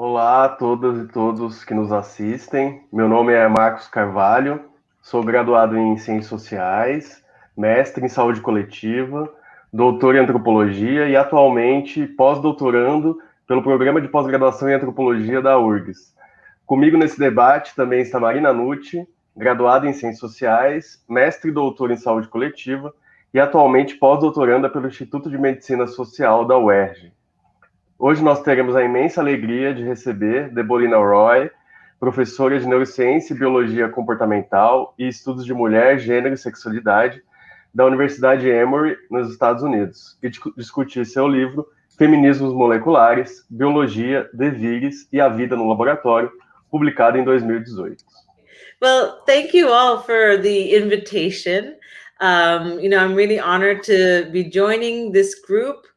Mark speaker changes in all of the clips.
Speaker 1: Olá a todas e todos que nos assistem. Meu nome é Marcos Carvalho, sou graduado em Ciências Sociais, mestre em Saúde Coletiva, doutor em Antropologia e atualmente pós-doutorando pelo Programa de Pós-Graduação em Antropologia da URGS. Comigo nesse debate também está Marina Nucci, graduada em Ciências Sociais, mestre e doutor em Saúde Coletiva e atualmente pós-doutoranda pelo Instituto de Medicina Social da UERJ. Hoje nós teremos a imensa alegria de receber Debolina Roy, professora de Neurociência e Biologia Comportamental e Estudos de Mulher, Gênero e Sexualidade da Universidade Emory, nos Estados Unidos, e discutir seu livro Feminismos Moleculares, Biologia, Devires e a Vida no Laboratório, publicado em 2018.
Speaker 2: Well, thank you all for the invitation. Um, you know, I'm really honored to be joining this group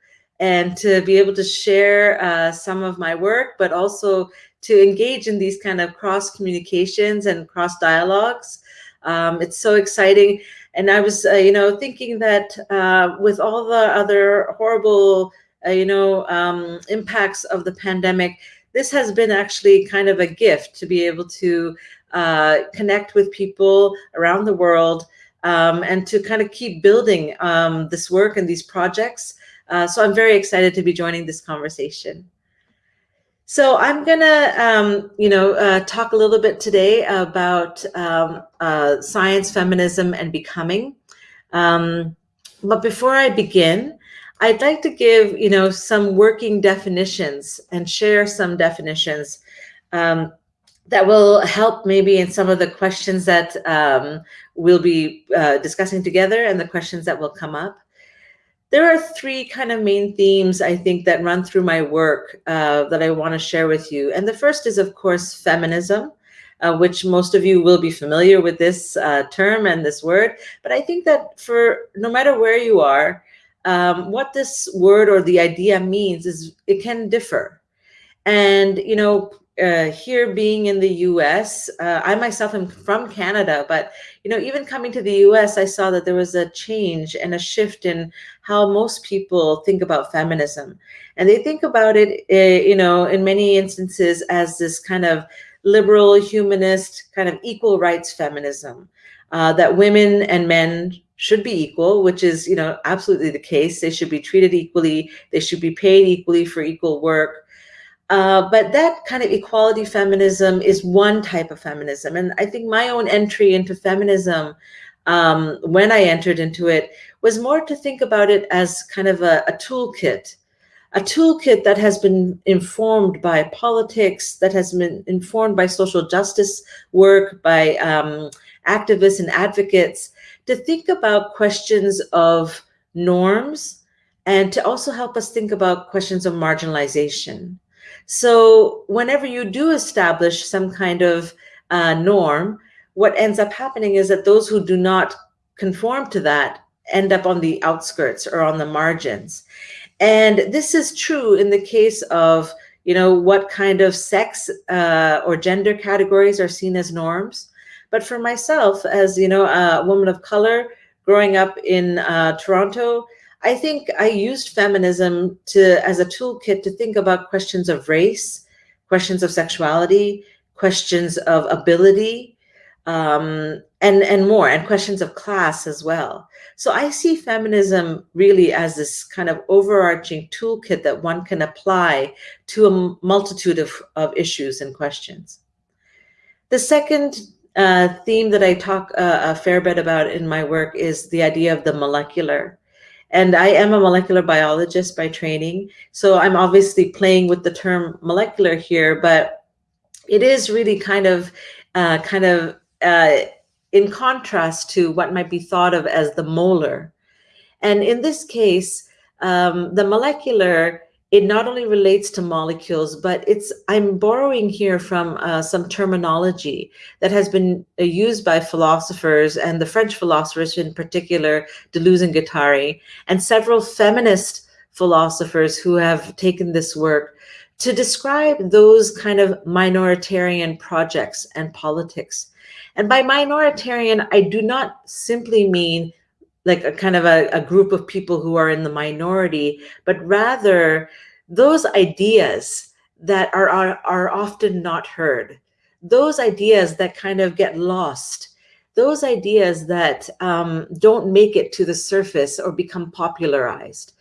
Speaker 2: and to be able to share uh, some of my work, but also to engage in these kind of cross communications and cross dialogues. Um, it's so exciting. And I was, uh, you know, thinking that uh, with all the other horrible, uh, you know, um, impacts of the pandemic, this has been actually kind of a gift to be able to uh, connect with people around the world um, and to kind of keep building um, this work and these projects. Uh, so I'm very excited to be joining this conversation. So I'm gonna, um, you know, uh, talk a little bit today about um, uh, science, feminism, and becoming. Um, but before I begin, I'd like to give, you know, some working definitions and share some definitions um, that will help maybe in some of the questions that um, we'll be uh, discussing together and the questions that will come up there are three kind of main themes I think that run through my work uh, that I want to share with you. And the first is, of course, feminism, uh, which most of you will be familiar with this uh, term and this word. But I think that for no matter where you are, um, what this word or the idea means is it can differ. And, you know, uh, here being in the US, uh, I myself am from Canada, but you know, even coming to the US, I saw that there was a change and a shift in how most people think about feminism. And they think about it, uh, you know, in many instances as this kind of liberal, humanist, kind of equal rights feminism, uh, that women and men should be equal, which is, you know, absolutely the case. They should be treated equally. They should be paid equally for equal work. Uh, but that kind of equality feminism is one type of feminism. And I think my own entry into feminism, um, when I entered into it, was more to think about it as kind of a, a toolkit, a toolkit that has been informed by politics, that has been informed by social justice work, by um, activists and advocates, to think about questions of norms and to also help us think about questions of marginalization. So whenever you do establish some kind of uh, norm, what ends up happening is that those who do not conform to that end up on the outskirts or on the margins. And this is true in the case of, you know, what kind of sex uh, or gender categories are seen as norms. But for myself, as, you know, a woman of color growing up in uh, Toronto, I think I used feminism to as a toolkit to think about questions of race, questions of sexuality, questions of ability, um, and, and more, and questions of class as well. So I see feminism really as this kind of overarching toolkit that one can apply to a multitude of, of issues and questions. The second uh, theme that I talk uh, a fair bit about in my work is the idea of the molecular. And I am a molecular biologist by training. So I'm obviously playing with the term molecular here, but it is really kind of, uh, kind of uh, in contrast to what might be thought of as the molar. And in this case, um, the molecular it not only relates to molecules, but it's I'm borrowing here from uh, some terminology that has been uh, used by philosophers and the French philosophers in particular, Deleuze and Guattari, and several feminist philosophers who have taken this work to describe those kind of minoritarian projects and politics. And by minoritarian, I do not simply mean like a kind of a, a group of people who are in the minority, but rather those ideas that are, are, are often not heard. Those ideas that kind of get lost, those ideas that um, don't make it to the surface or become popularized.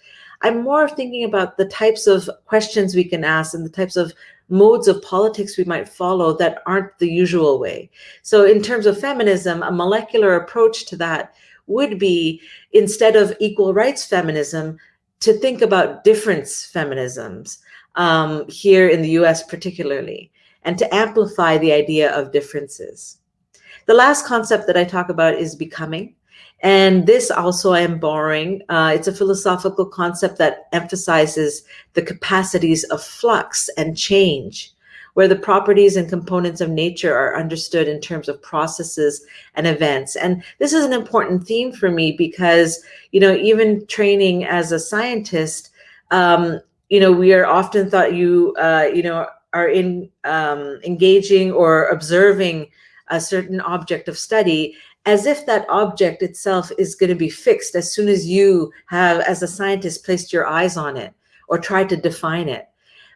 Speaker 2: I'm more thinking about the types of questions we can ask and the types of modes of politics we might follow that aren't the usual way. So in terms of feminism, a molecular approach to that would be instead of equal rights feminism, to think about difference feminisms um, here in the US particularly, and to amplify the idea of differences. The last concept that I talk about is becoming. And this also I am borrowing. Uh, it's a philosophical concept that emphasizes the capacities of flux and change, where the properties and components of nature are understood in terms of processes and events. And this is an important theme for me because, you know, even training as a scientist, um, you know, we are often thought you, uh, you know, are in um, engaging or observing a certain object of study as if that object itself is going to be fixed as soon as you have, as a scientist, placed your eyes on it or tried to define it.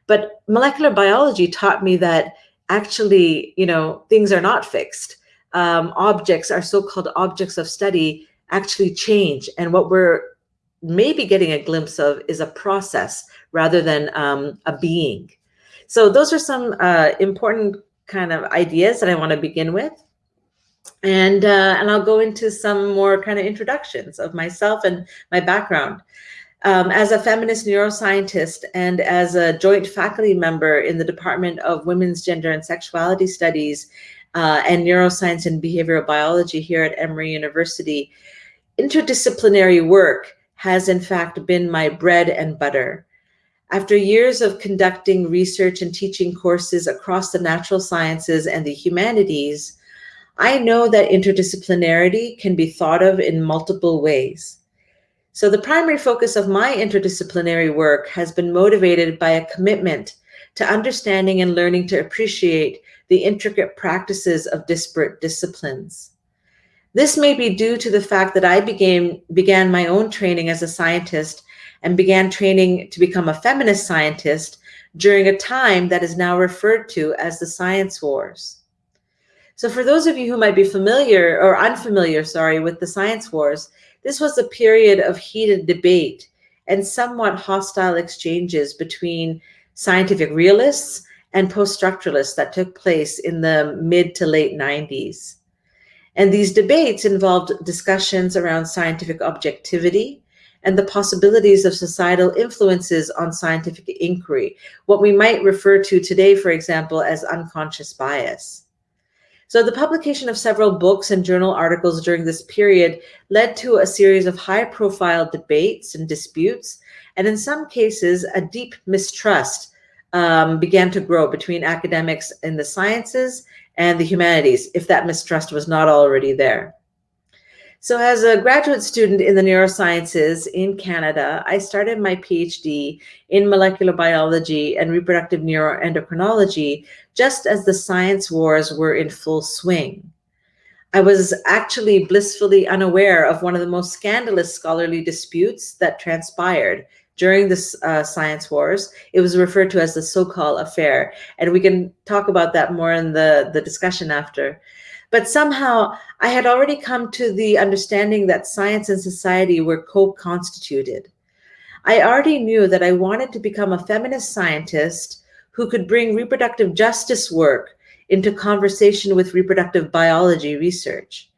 Speaker 2: But molecular biology taught me that actually, you know, things are not fixed. Um, objects, our so-called objects of study, actually change. And what we're maybe getting a glimpse of is a process rather than um, a being. So those are some uh, important kind of ideas that I want to begin with. And, uh, and I'll go into some more kind of introductions of myself and my background. Um, as a feminist neuroscientist and as a joint faculty member in the Department of Women's Gender and Sexuality Studies uh, and Neuroscience and Behavioral Biology here at Emory University, interdisciplinary work has in fact been my bread and butter. After years of conducting research and teaching courses across the natural sciences and the humanities, I know that interdisciplinarity can be thought of in multiple ways. So the primary focus of my interdisciplinary work has been motivated by a commitment to understanding and learning to appreciate the intricate practices of disparate disciplines. This may be due to the fact that I began, began my own training as a scientist and began training to become a feminist scientist during a time that is now referred to as the science wars. So for those of you who might be familiar or unfamiliar, sorry, with the science wars, this was a period of heated debate and somewhat hostile exchanges between scientific realists and post-structuralists that took place in the mid to late 90s. And these debates involved discussions around scientific objectivity and the possibilities of societal influences on scientific inquiry, what we might refer to today, for example, as unconscious bias. So the publication of several books and journal articles during this period led to a series of high profile debates and disputes. And in some cases, a deep mistrust um, began to grow between academics in the sciences and the humanities, if that mistrust was not already there. So as a graduate student in the neurosciences in Canada, I started my PhD in molecular biology and reproductive neuroendocrinology just as the science wars were in full swing. I was actually blissfully unaware of one of the most scandalous scholarly disputes that transpired during the uh, science wars. It was referred to as the Sokal affair, and we can talk about that more in the, the discussion after. But somehow I had already come to the understanding that science and society were co-constituted. I already knew that I wanted to become a feminist scientist who could bring reproductive justice work into conversation with reproductive biology research.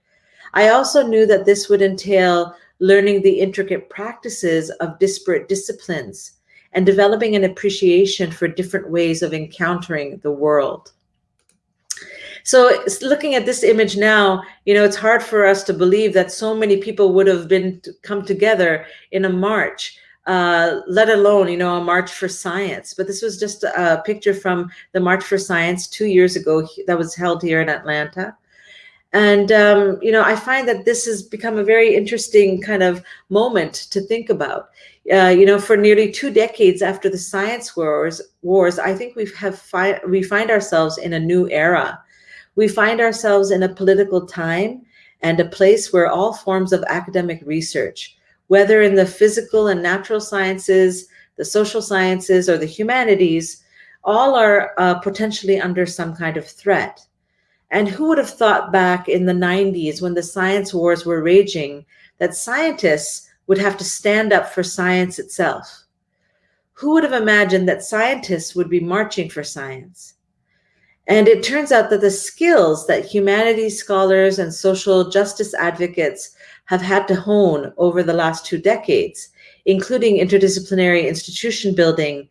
Speaker 2: I also knew that this would entail learning the intricate practices of disparate disciplines and developing an appreciation for different ways of encountering the world. So looking at this image now, you know, it's hard for us to believe that so many people would have been to come together in a march, uh, let alone, you know, a march for science. But this was just a picture from the March for Science two years ago that was held here in Atlanta. And, um, you know, I find that this has become a very interesting kind of moment to think about. Uh, you know, for nearly two decades after the science wars, wars I think we have fi we find ourselves in a new era we find ourselves in a political time and a place where all forms of academic research, whether in the physical and natural sciences, the social sciences, or the humanities, all are uh, potentially under some kind of threat. And who would have thought back in the 90s when the science wars were raging that scientists would have to stand up for science itself? Who would have imagined that scientists would be marching for science? And it turns out that the skills that humanities scholars and social justice advocates have had to hone over the last two decades, including interdisciplinary institution building,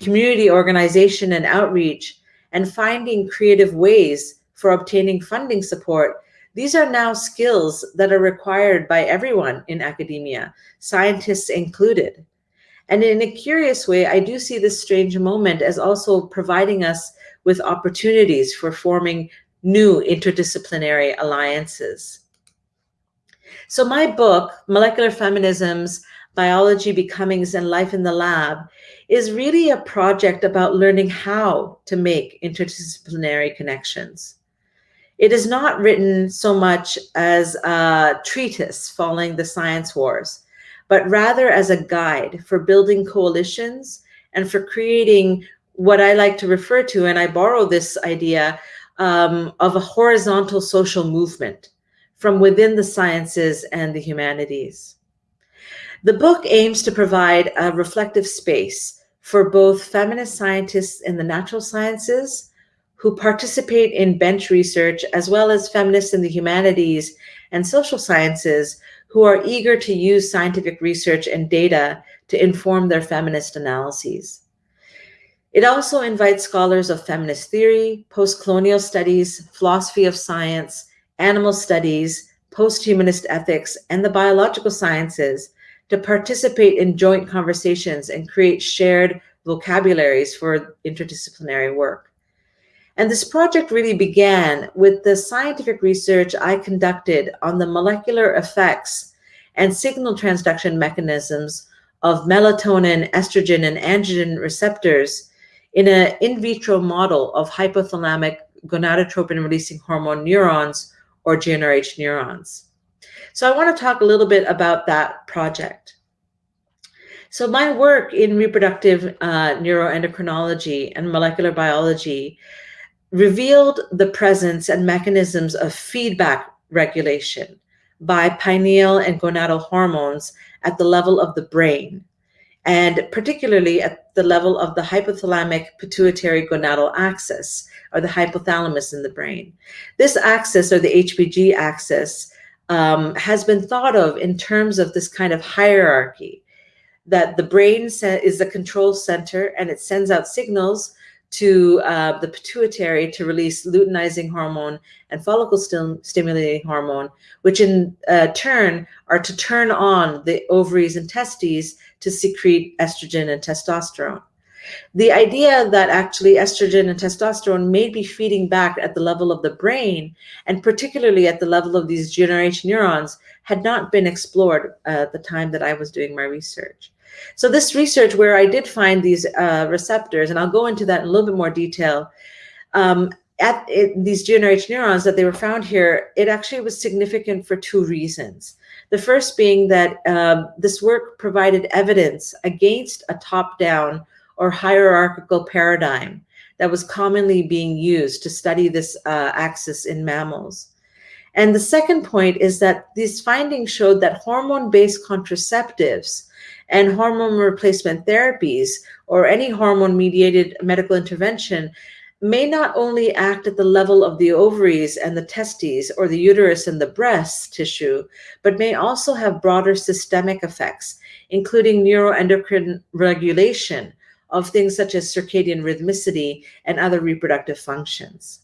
Speaker 2: community organization and outreach, and finding creative ways for obtaining funding support, these are now skills that are required by everyone in academia, scientists included. And in a curious way, I do see this strange moment as also providing us with opportunities for forming new interdisciplinary alliances. So my book, Molecular Feminisms, Biology, Becomings, and Life in the Lab, is really a project about learning how to make interdisciplinary connections. It is not written so much as a treatise following the science wars, but rather as a guide for building coalitions and for creating what I like to refer to, and I borrow this idea um, of a horizontal social movement from within the sciences and the humanities. The book aims to provide a reflective space for both feminist scientists in the natural sciences who participate in bench research, as well as feminists in the humanities and social sciences who are eager to use scientific research and data to inform their feminist analyses. It also invites scholars of feminist theory, post-colonial studies, philosophy of science, animal studies, post-humanist ethics, and the biological sciences to participate in joint conversations and create shared vocabularies for interdisciplinary work. And this project really began with the scientific research I conducted on the molecular effects and signal transduction mechanisms of melatonin, estrogen, and androgen receptors in an in vitro model of hypothalamic gonadotropin releasing hormone neurons or GnRH neurons. So I want to talk a little bit about that project. So my work in reproductive uh, neuroendocrinology and molecular biology revealed the presence and mechanisms of feedback regulation by pineal and gonadal hormones at the level of the brain, and particularly at the level of the hypothalamic pituitary gonadal axis, or the hypothalamus in the brain. This axis, or the HPG axis, um, has been thought of in terms of this kind of hierarchy, that the brain is the control center and it sends out signals to uh, the pituitary to release luteinizing hormone and follicle stim stimulating hormone, which in uh, turn are to turn on the ovaries and testes to secrete estrogen and testosterone. The idea that actually estrogen and testosterone may be feeding back at the level of the brain, and particularly at the level of these GnRH neurons, had not been explored uh, at the time that I was doing my research. So this research where I did find these uh, receptors, and I'll go into that in a little bit more detail, um, at it, these GnRH neurons that they were found here, it actually was significant for two reasons. The first being that um, this work provided evidence against a top-down or hierarchical paradigm that was commonly being used to study this uh, axis in mammals. And the second point is that these findings showed that hormone-based contraceptives and hormone replacement therapies or any hormone mediated medical intervention may not only act at the level of the ovaries and the testes or the uterus and the breast tissue, but may also have broader systemic effects, including neuroendocrine regulation of things such as circadian rhythmicity and other reproductive functions.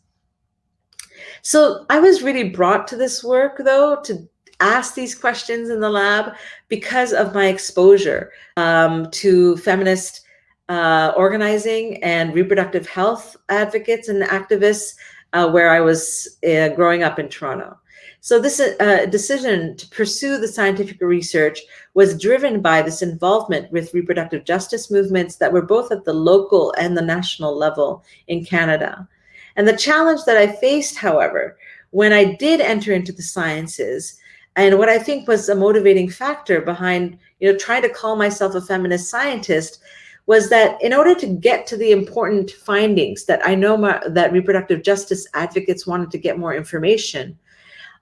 Speaker 2: So I was really brought to this work, though, to ask these questions in the lab because of my exposure um, to feminist uh, organizing and reproductive health advocates and activists uh, where I was uh, growing up in Toronto. So this uh, decision to pursue the scientific research was driven by this involvement with reproductive justice movements that were both at the local and the national level in Canada. And the challenge that I faced, however, when I did enter into the sciences and what I think was a motivating factor behind, you know, trying to call myself a feminist scientist was that in order to get to the important findings that I know my, that reproductive justice advocates wanted to get more information,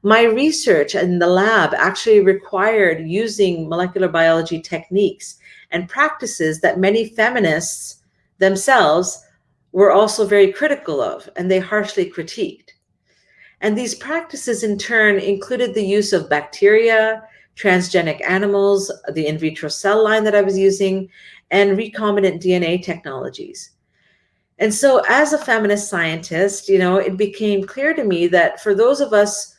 Speaker 2: my research in the lab actually required using molecular biology techniques and practices that many feminists themselves were also very critical of, and they harshly critiqued. And these practices in turn included the use of bacteria, transgenic animals, the in vitro cell line that I was using, and recombinant DNA technologies. And so as a feminist scientist, you know, it became clear to me that for those of us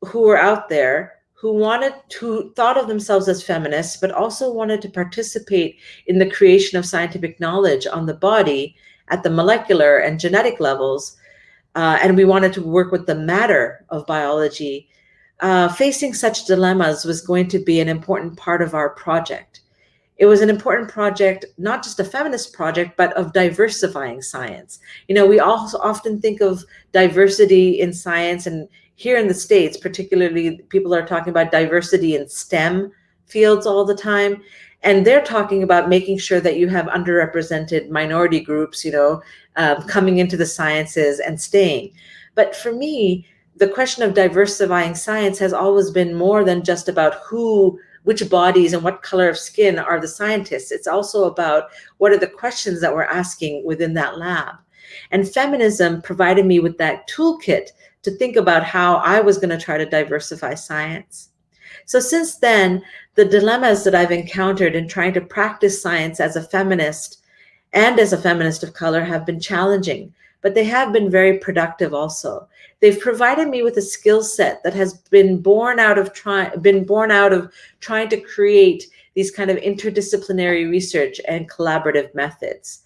Speaker 2: who were out there who wanted to thought of themselves as feminists, but also wanted to participate in the creation of scientific knowledge on the body at the molecular and genetic levels, uh, and we wanted to work with the matter of biology, uh, facing such dilemmas was going to be an important part of our project. It was an important project, not just a feminist project, but of diversifying science. You know, we also often think of diversity in science and here in the States, particularly people are talking about diversity in STEM fields all the time. And they're talking about making sure that you have underrepresented minority groups, you know, um, coming into the sciences and staying. But for me, the question of diversifying science has always been more than just about who, which bodies and what color of skin are the scientists. It's also about what are the questions that we're asking within that lab. And feminism provided me with that toolkit to think about how I was going to try to diversify science. So since then, the dilemmas that I've encountered in trying to practice science as a feminist and as a feminist of color have been challenging, but they have been very productive also. They've provided me with a skill set that has been born out of trying been born out of trying to create these kind of interdisciplinary research and collaborative methods.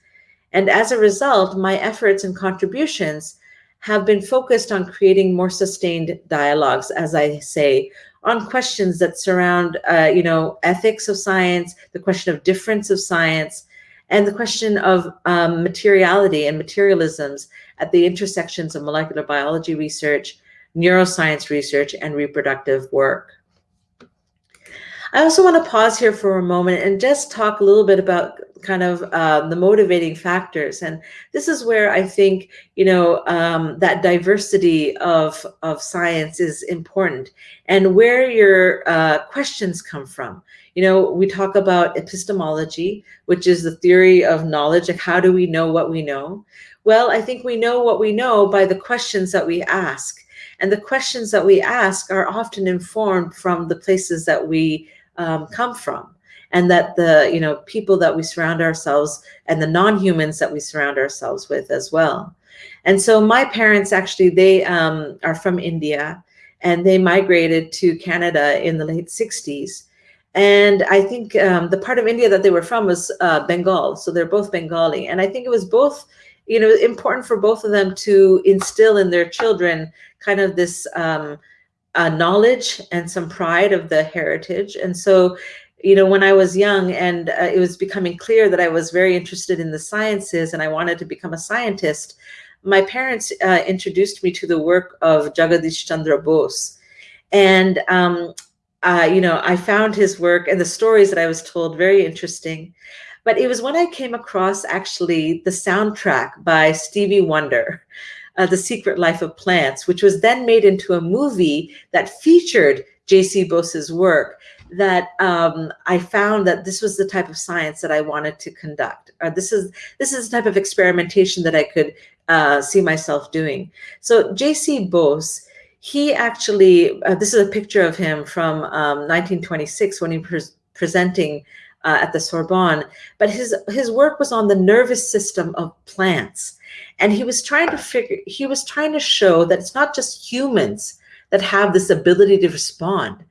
Speaker 2: And as a result, my efforts and contributions have been focused on creating more sustained dialogues, as I say, on questions that surround, uh, you know, ethics of science, the question of difference of science, and the question of um, materiality and materialisms at the intersections of molecular biology research, neuroscience research, and reproductive work. I also want to pause here for a moment and just talk a little bit about kind of uh, the motivating factors. And this is where I think, you know, um, that diversity of, of science is important and where your uh, questions come from. You know, we talk about epistemology, which is the theory of knowledge. Like how do we know what we know? Well, I think we know what we know by the questions that we ask. And the questions that we ask are often informed from the places that we um, come from and that the you know people that we surround ourselves and the non-humans that we surround ourselves with as well and so my parents actually they um, are from india and they migrated to canada in the late 60s and i think um, the part of india that they were from was uh, bengal. So they're both bengali. And i think it was both you know important for both of them to instill in their children kind of this um, uh, knowledge and some pride of the heritage. And so you know, when I was young and uh, it was becoming clear that I was very interested in the sciences and I wanted to become a scientist, my parents uh, introduced me to the work of Jagadish Chandra Bose. And, um, uh, you know, I found his work and the stories that I was told very interesting. But it was when I came across actually the soundtrack by Stevie Wonder, uh, The Secret Life of Plants, which was then made into a movie that featured J.C. Bose's work that um, I found that this was the type of science that I wanted to conduct. Or this is this is the type of experimentation that I could uh, see myself doing. So J.C. Bose, he actually, uh, this is a picture of him from um, 1926 when he was presenting uh, at the Sorbonne, but his, his work was on the nervous system of plants. And he was trying to figure, he was trying to show that it's not just humans that have this ability to respond,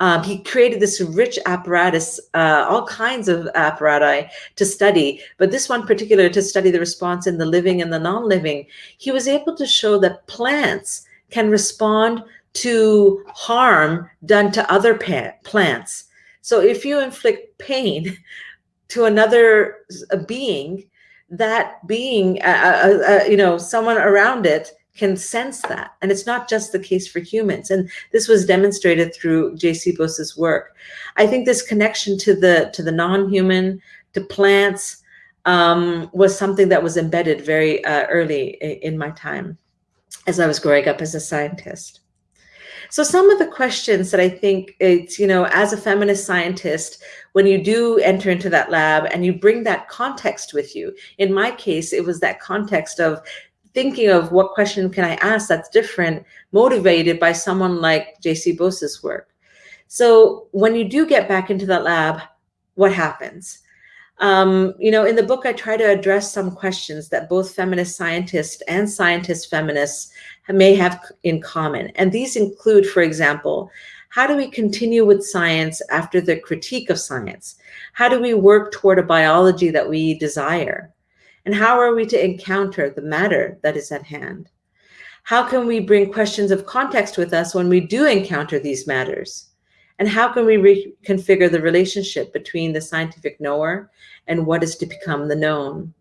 Speaker 2: um, he created this rich apparatus, uh, all kinds of apparatus to study, but this one particular to study the response in the living and the non-living. He was able to show that plants can respond to harm done to other plants. So if you inflict pain to another being, that being, uh, uh, uh, you know, someone around it can sense that. And it's not just the case for humans. And this was demonstrated through J.C. Bose's work. I think this connection to the to the non-human, to plants, um, was something that was embedded very uh, early in my time as I was growing up as a scientist. So some of the questions that I think it's, you know, as a feminist scientist, when you do enter into that lab and you bring that context with you, in my case, it was that context of thinking of what question can I ask that's different, motivated by someone like J.C. Bose's work. So when you do get back into that lab, what happens? Um, you know, in the book, I try to address some questions that both feminist scientists and scientist feminists may have in common. And these include, for example, how do we continue with science after the critique of science? How do we work toward a biology that we desire? And how are we to encounter the matter that is at hand? How can we bring questions of context with us when we do encounter these matters? And how can we reconfigure the relationship between the scientific knower and what is to become the known?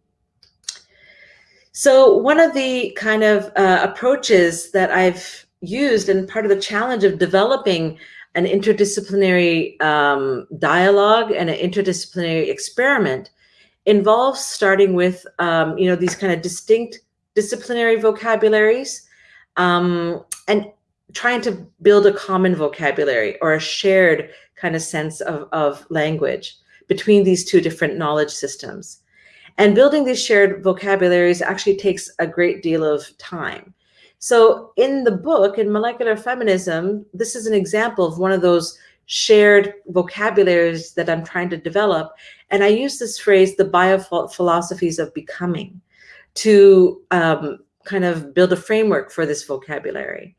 Speaker 2: So one of the kind of uh, approaches that I've used and part of the challenge of developing an interdisciplinary um, dialogue and an interdisciplinary experiment involves starting with, um, you know, these kind of distinct disciplinary vocabularies um, and trying to build a common vocabulary or a shared kind of sense of, of language between these two different knowledge systems. And building these shared vocabularies actually takes a great deal of time. So in the book, in Molecular Feminism, this is an example of one of those shared vocabularies that I'm trying to develop. And I use this phrase, the biophilosophies of becoming, to um, kind of build a framework for this vocabulary.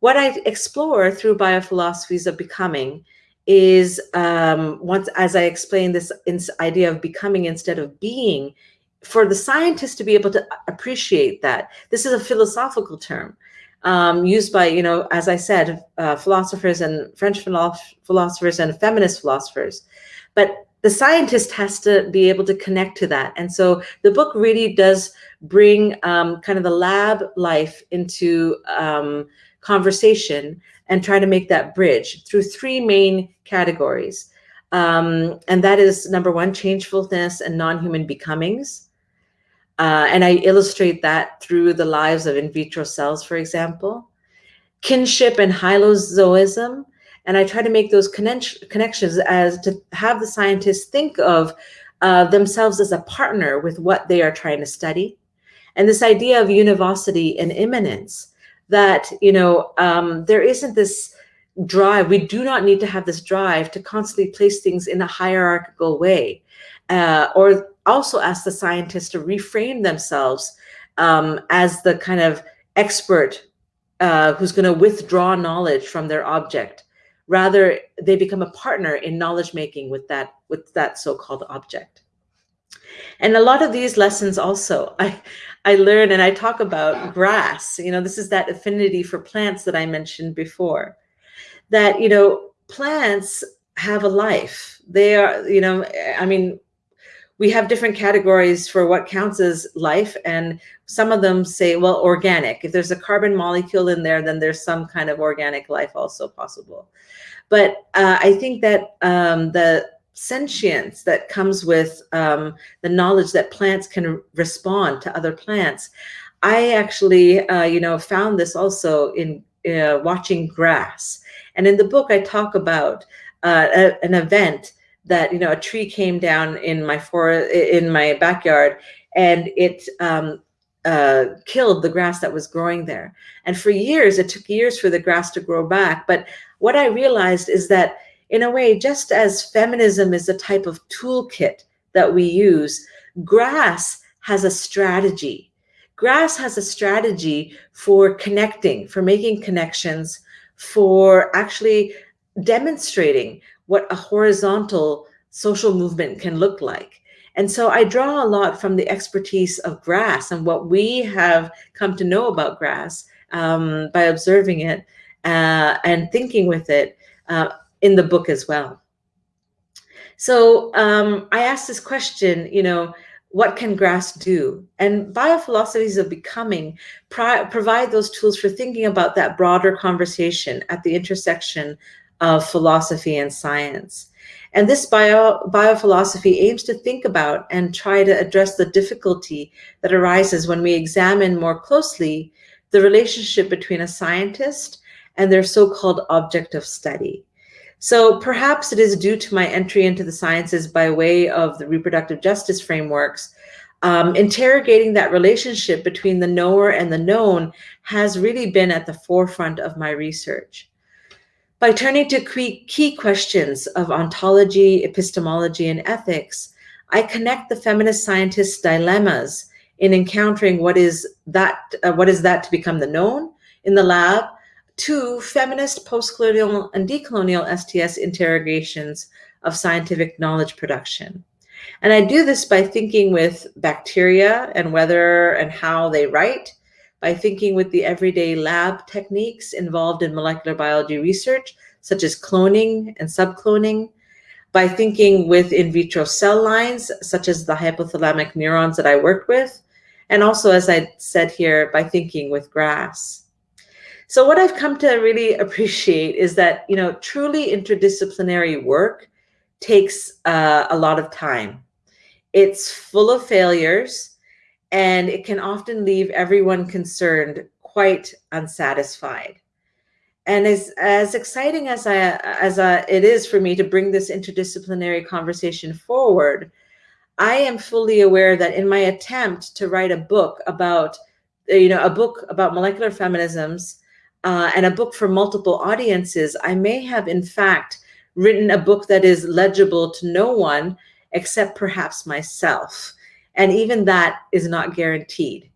Speaker 2: What I explore through biophilosophies of becoming is um, once, as I explained this idea of becoming instead of being, for the scientist to be able to appreciate that, this is a philosophical term um, used by, you know, as I said, uh, philosophers and French philosophers and feminist philosophers. But the scientist has to be able to connect to that. And so the book really does bring um, kind of the lab life into um, conversation and try to make that bridge through three main categories. Um, and that is number one, changefulness and non-human becomings. Uh, and I illustrate that through the lives of in vitro cells, for example. Kinship and hylozoism. And I try to make those connections as to have the scientists think of uh, themselves as a partner with what they are trying to study. And this idea of univocity and immanence, that, you know, um, there isn't this drive. We do not need to have this drive to constantly place things in a hierarchical way. Uh, or also ask the scientists to reframe themselves um, as the kind of expert uh, who's going to withdraw knowledge from their object. Rather, they become a partner in knowledge making with that with that so-called object. And a lot of these lessons also, I, I learn and I talk about grass, you know, this is that affinity for plants that I mentioned before, that, you know, plants have a life. They are, you know, I mean, we have different categories for what counts as life. And some of them say, well, organic. If there's a carbon molecule in there, then there's some kind of organic life also possible. But uh, I think that um, the sentience that comes with um, the knowledge that plants can respond to other plants. I actually, uh, you know, found this also in uh, watching grass. And in the book, I talk about uh, a, an event that, you know, a tree came down in my forest, in my backyard, and it um, uh, killed the grass that was growing there. And for years, it took years for the grass to grow back. But what I realized is that in a way, just as feminism is a type of toolkit that we use, grass has a strategy. Grass has a strategy for connecting, for making connections, for actually demonstrating what a horizontal social movement can look like. And so I draw a lot from the expertise of grass and what we have come to know about grass um, by observing it uh, and thinking with it. Uh, in the book as well. So um, I asked this question, you know, what can grass do? And biophilosophies of becoming provide those tools for thinking about that broader conversation at the intersection of philosophy and science. And this bio, biophilosophy aims to think about and try to address the difficulty that arises when we examine more closely the relationship between a scientist and their so-called object of study. So perhaps it is due to my entry into the sciences by way of the reproductive justice frameworks, um, interrogating that relationship between the knower and the known has really been at the forefront of my research. By turning to key questions of ontology, epistemology, and ethics, I connect the feminist scientists' dilemmas in encountering what is that, uh, what is that to become the known in the lab to feminist postcolonial and decolonial STS interrogations of scientific knowledge production. And I do this by thinking with bacteria and whether and how they write, by thinking with the everyday lab techniques involved in molecular biology research, such as cloning and subcloning, by thinking with in vitro cell lines, such as the hypothalamic neurons that I work with, and also, as I said here, by thinking with grass. So what I've come to really appreciate is that, you know, truly interdisciplinary work takes uh, a lot of time. It's full of failures and it can often leave everyone concerned quite unsatisfied. And as, as exciting as, I, as I, it is for me to bring this interdisciplinary conversation forward, I am fully aware that in my attempt to write a book about, you know, a book about molecular feminisms uh, and a book for multiple audiences, I may have in fact written a book that is legible to no one except perhaps myself. And even that is not guaranteed.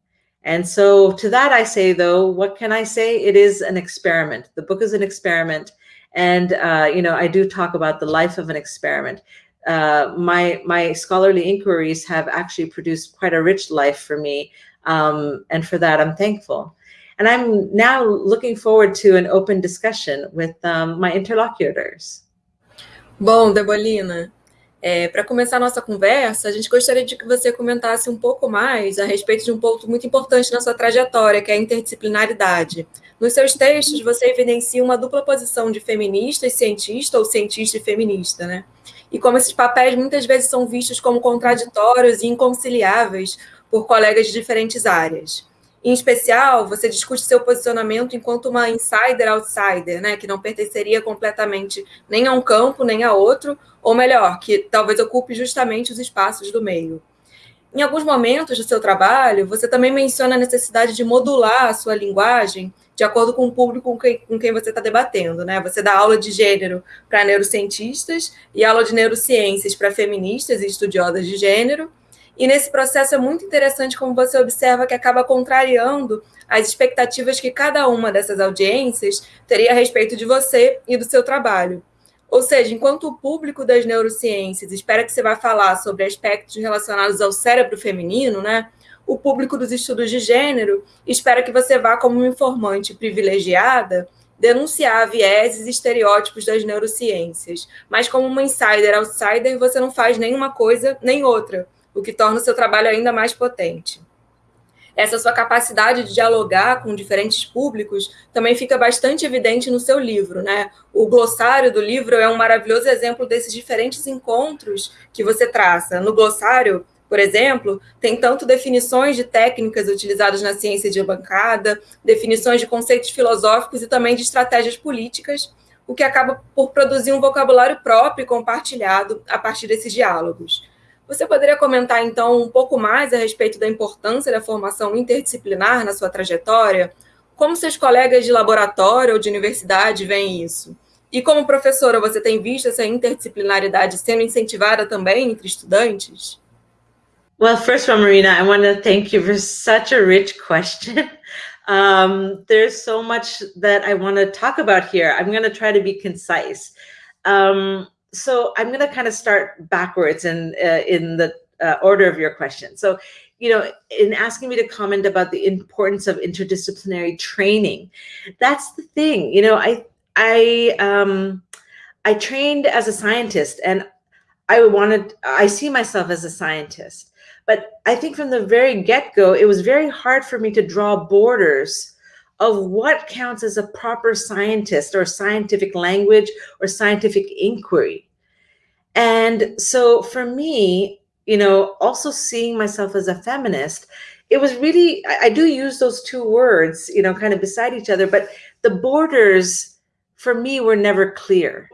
Speaker 2: And so to that I say, though, what can I say? It is an experiment. The book is an experiment. And, uh, you know, I do talk about the life of an experiment. Uh, my, my scholarly inquiries have actually produced quite a rich life for me. Um, and for that, I'm thankful. And I'm now looking forward to an open discussion with um, my interlocutors.
Speaker 3: Bom, Debolina, é, para começar a nossa conversa, a gente gostaria de que você comentasse um pouco mais a respeito de um ponto muito importante na sua trajetória, que é a interdisciplinaridade. Nos seus textos, você evidencia uma dupla posição de feminista e cientista, ou cientista e feminista, né? E como esses papéis muitas vezes são vistos como contraditórios e inconciliáveis por colegas de diferentes áreas. Em especial, você discute seu posicionamento enquanto uma insider-outsider, né, que não pertenceria completamente nem a um campo, nem a outro, ou melhor, que talvez ocupe justamente os espaços do meio. Em alguns momentos do seu trabalho, você também menciona a necessidade de modular a sua linguagem de acordo com o público com quem, com quem você está debatendo. Né? Você dá aula de gênero para neurocientistas e aula de neurociências para feministas e estudiosas de gênero, e nesse processo é muito interessante como você observa que acaba contrariando as expectativas que cada uma dessas audiências teria a respeito de você e do seu trabalho. Ou seja, enquanto o público das neurociências espera que você vá falar sobre aspectos relacionados ao cérebro feminino, né? O público dos estudos de gênero espera que você vá como uma informante privilegiada denunciar vieses e estereótipos das neurociências, mas como uma insider outsider você não faz nenhuma coisa nem outra o que torna o seu trabalho ainda mais potente. Essa sua capacidade de dialogar com diferentes públicos também fica bastante evidente no seu livro, né? O glossário do livro é um maravilhoso exemplo desses diferentes encontros que você traça. No glossário, por exemplo, tem tanto definições de técnicas utilizadas na ciência de bancada, definições de conceitos filosóficos e também de estratégias políticas, o que acaba por produzir um vocabulário próprio e compartilhado a partir desses diálogos. Você poderia comentar, então, um pouco mais a respeito da importância da formação interdisciplinar na sua trajetória? Como seus colegas de laboratório ou de universidade veem isso? E como professora, você tem visto essa interdisciplinaridade sendo incentivada também entre estudantes?
Speaker 2: Well, first of all, Marina, I want to thank you for such a rich question. Um, there's so much that I want to talk about here. I'm going to try to be concise. Um, so I'm going to kind of start backwards in uh, in the uh, order of your question. So, you know, in asking me to comment about the importance of interdisciplinary training, that's the thing. You know, I I um, I trained as a scientist, and I wanted I see myself as a scientist, but I think from the very get go, it was very hard for me to draw borders of what counts as a proper scientist or scientific language or scientific inquiry. And so for me, you know, also seeing myself as a feminist, it was really, I, I do use those two words, you know, kind of beside each other, but the borders for me were never clear.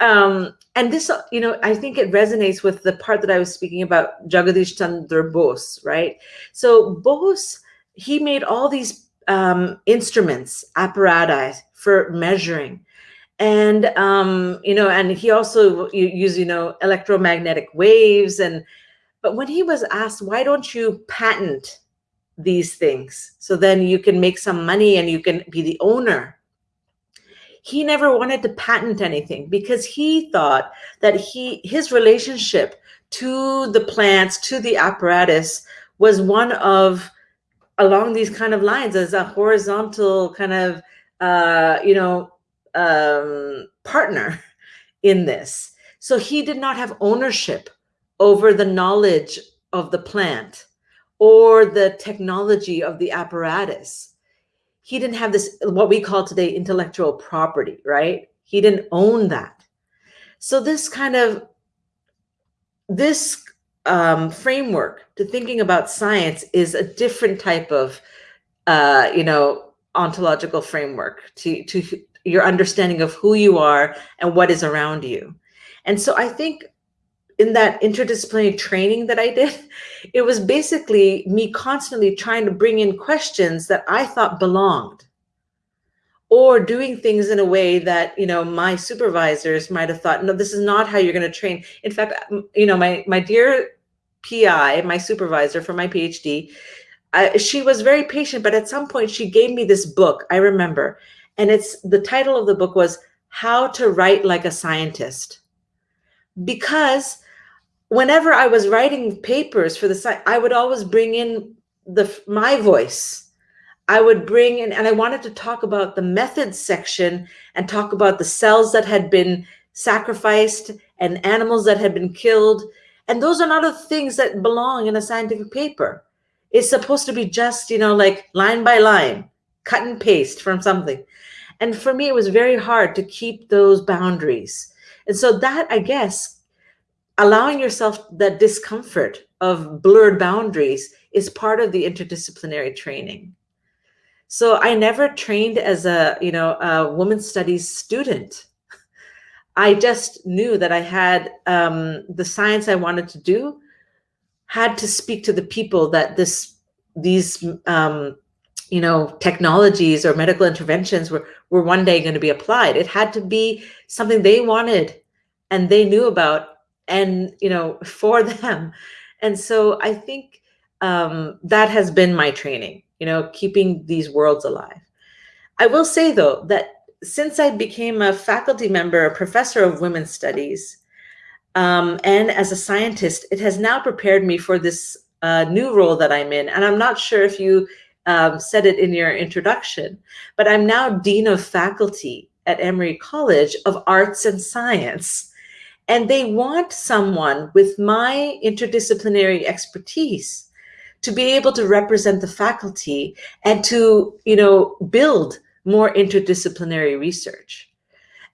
Speaker 2: Um, and this, you know, I think it resonates with the part that I was speaking about Jagadish Chandra Bose, right? So Bose, he made all these um, instruments, apparatus for measuring. And, um, you know, and he also used, you know, electromagnetic waves. And, but when he was asked, why don't you patent these things? So then you can make some money and you can be the owner. He never wanted to patent anything because he thought that he, his relationship to the plants, to the apparatus was one of along these kind of lines as a horizontal kind of, uh, you know, um, partner in this. So he did not have ownership over the knowledge of the plant or the technology of the apparatus. He didn't have this, what we call today intellectual property, right? He didn't own that. So this kind of, this um, framework to thinking about science is a different type of, uh, you know, ontological framework to, to your understanding of who you are and what is around you. And so I think in that interdisciplinary training that I did, it was basically me constantly trying to bring in questions that I thought belonged or doing things in a way that you know my supervisors might have thought no this is not how you're going to train. In fact you know my my dear pi my supervisor for my phd uh, she was very patient but at some point she gave me this book i remember and it's the title of the book was how to write like a scientist. Because whenever i was writing papers for the site i would always bring in the my voice I would bring in, and I wanted to talk about the methods section and talk about the cells that had been sacrificed and animals that had been killed. And those are not the things that belong in a scientific paper. It's supposed to be just, you know, like line by line, cut and paste from something. And for me, it was very hard to keep those boundaries. And so that, I guess, allowing yourself that discomfort of blurred boundaries is part of the interdisciplinary training. So I never trained as a, you know, a women's studies student. I just knew that I had um, the science I wanted to do had to speak to the people that this, these, um, you know, technologies or medical interventions were, were one day going to be applied. It had to be something they wanted and they knew about and, you know, for them. And so I think um, that has been my training you know, keeping these worlds alive. I will say though, that since I became a faculty member, a professor of women's studies, um, and as a scientist, it has now prepared me for this uh, new role that I'm in. And I'm not sure if you um, said it in your introduction, but I'm now Dean of Faculty at Emory College of Arts and Science. And they want someone with my interdisciplinary expertise to be able to represent the faculty and to, you know, build more interdisciplinary research.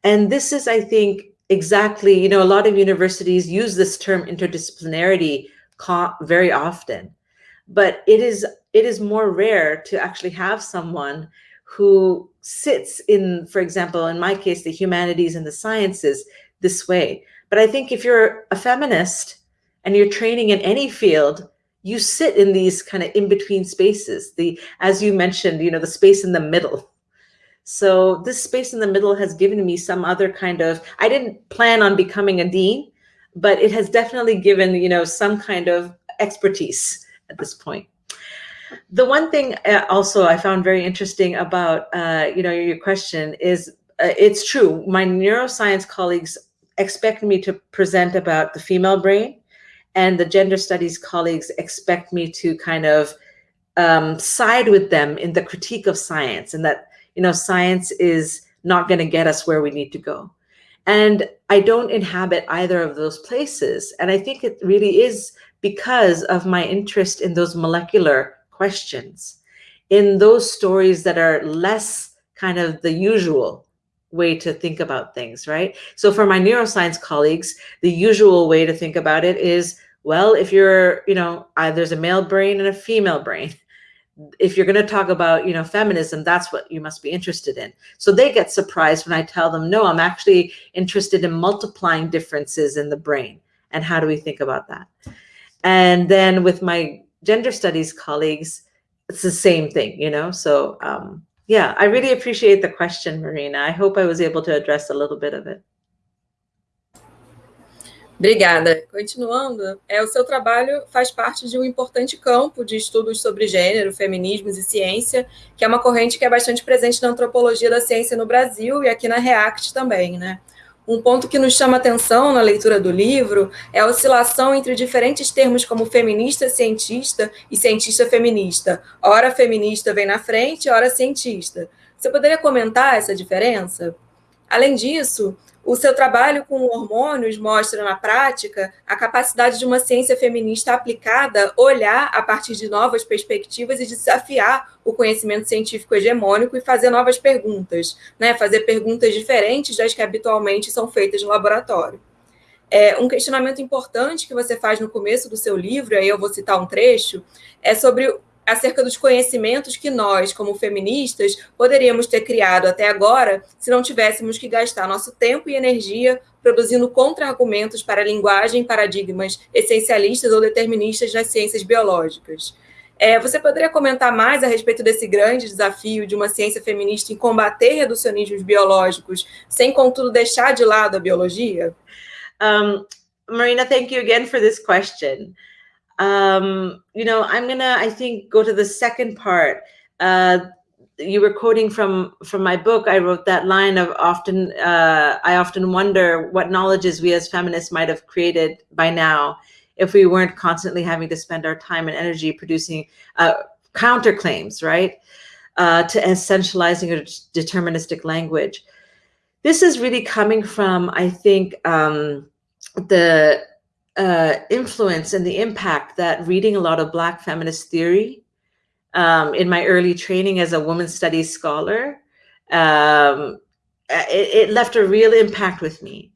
Speaker 2: And this is, I think, exactly, you know, a lot of universities use this term interdisciplinarity very often, but it is, it is more rare to actually have someone who sits in, for example, in my case, the humanities and the sciences this way. But I think if you're a feminist and you're training in any field, you sit in these kind of in-between spaces, the, as you mentioned, you know, the space in the middle. So this space in the middle has given me some other kind of, I didn't plan on becoming a dean, but it has definitely given, you know, some kind of expertise at this point. The one thing uh, also I found very interesting about, uh, you know, your question is, uh, it's true, my neuroscience colleagues expect me to present about the female brain and the gender studies colleagues expect me to kind of um, side with them in the critique of science and that, you know, science is not going to get us where we need to go. And I don't inhabit either of those places. And I think it really is because of my interest in those molecular questions in those stories that are less kind of the usual way to think about things, right? So for my neuroscience colleagues, the usual way to think about it is, well, if you're, you know, uh, there's a male brain and a female brain. If you're going to talk about, you know, feminism, that's what you must be interested in. So they get surprised when I tell them, no, I'm actually interested in multiplying differences in the brain. And how do we think about that? And then with my gender studies colleagues, it's the same thing, you know? So um, yeah, I really appreciate the question, Marina. I hope I was able to address a little bit of it.
Speaker 3: Obrigada. Continuando, é, o seu trabalho faz parte de um importante campo de estudos sobre gênero, feminismos e ciência, que é uma corrente que é bastante presente na antropologia da ciência no Brasil e aqui na REACT também, né? Um ponto que nos chama atenção na leitura do livro é a oscilação entre diferentes termos como feminista cientista e cientista feminista. Ora feminista vem na frente, ora cientista. Você poderia comentar essa diferença? Além disso, o seu trabalho com hormônios mostra na prática a capacidade de uma ciência feminista aplicada olhar a partir de novas perspectivas e desafiar o conhecimento científico hegemônico e fazer novas perguntas, né? fazer perguntas diferentes das que habitualmente são feitas no laboratório. É, um questionamento importante que você faz no começo do seu livro, aí eu vou citar um trecho, é sobre acerca dos conhecimentos que nós, como feministas, poderíamos ter criado até agora se não tivéssemos que gastar nosso tempo e energia produzindo contra-argumentos para linguagem paradigmas essencialistas ou deterministas nas ciências biológicas. É, você poderia comentar mais a respeito desse grande desafio de uma ciência feminista em combater reducionismos biológicos, sem, contudo, deixar de lado a biologia?
Speaker 2: Um, Marina, thank you again for this question. Um, you know, I'm gonna, I think, go to the second part. Uh, you were quoting from from my book. I wrote that line of often. Uh, I often wonder what knowledges we as feminists might have created by now if we weren't constantly having to spend our time and energy producing uh, counterclaims, right, uh, to essentializing a deterministic language. This is really coming from, I think, um, the uh, influence and the impact that reading a lot of Black feminist theory um, in my early training as a women's studies scholar, um, it, it, left a real impact with me.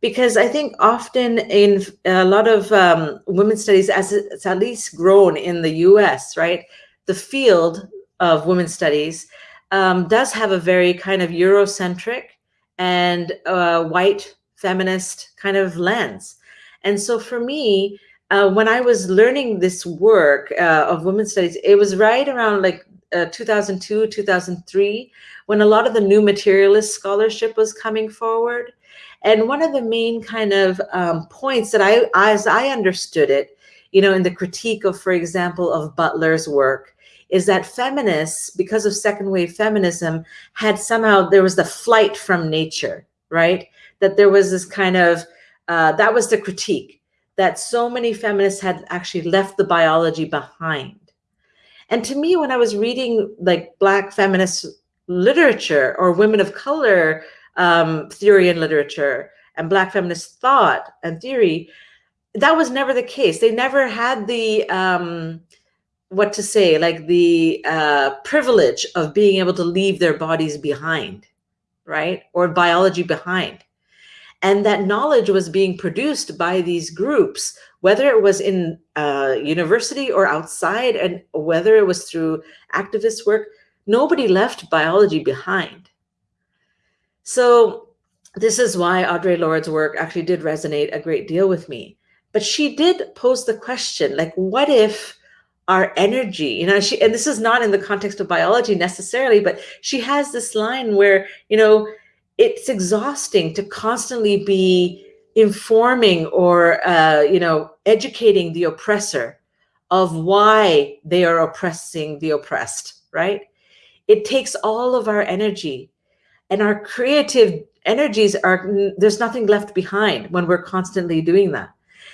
Speaker 2: Because I think often in a lot of um, women's studies, as it's at least grown in the US, right, the field of women's studies um, does have a very kind of Eurocentric and uh, white feminist kind of lens. And so for me, uh, when I was learning this work uh, of women's studies, it was right around like uh, 2002, 2003, when a lot of the new materialist scholarship was coming forward. And one of the main kind of um, points that I, as I understood it, you know, in the critique of, for example, of Butler's work, is that feminists, because of second wave feminism, had somehow, there was the flight from nature, right? That there was this kind of, uh, that was the critique that so many feminists had actually left the biology behind. And to me, when I was reading like Black feminist literature or women of color um, theory and literature and Black feminist thought and theory, that was never the case. They never had the, um, what to say, like the uh, privilege of being able to leave their bodies behind, right? Or biology behind. And that knowledge was being produced by these groups, whether it was in uh, university or outside, and whether it was through activist work, nobody left biology behind. So this is why Audre Lorde's work actually did resonate a great deal with me. But she did pose the question, like, what if our energy, you know, she, and this is not in the context of biology necessarily, but she has this line where, you know, it's exhausting to constantly be informing or uh, you know educating the oppressor of why they are oppressing the oppressed right? It takes all of our energy and our creative energies are there's nothing left behind when we're constantly doing that.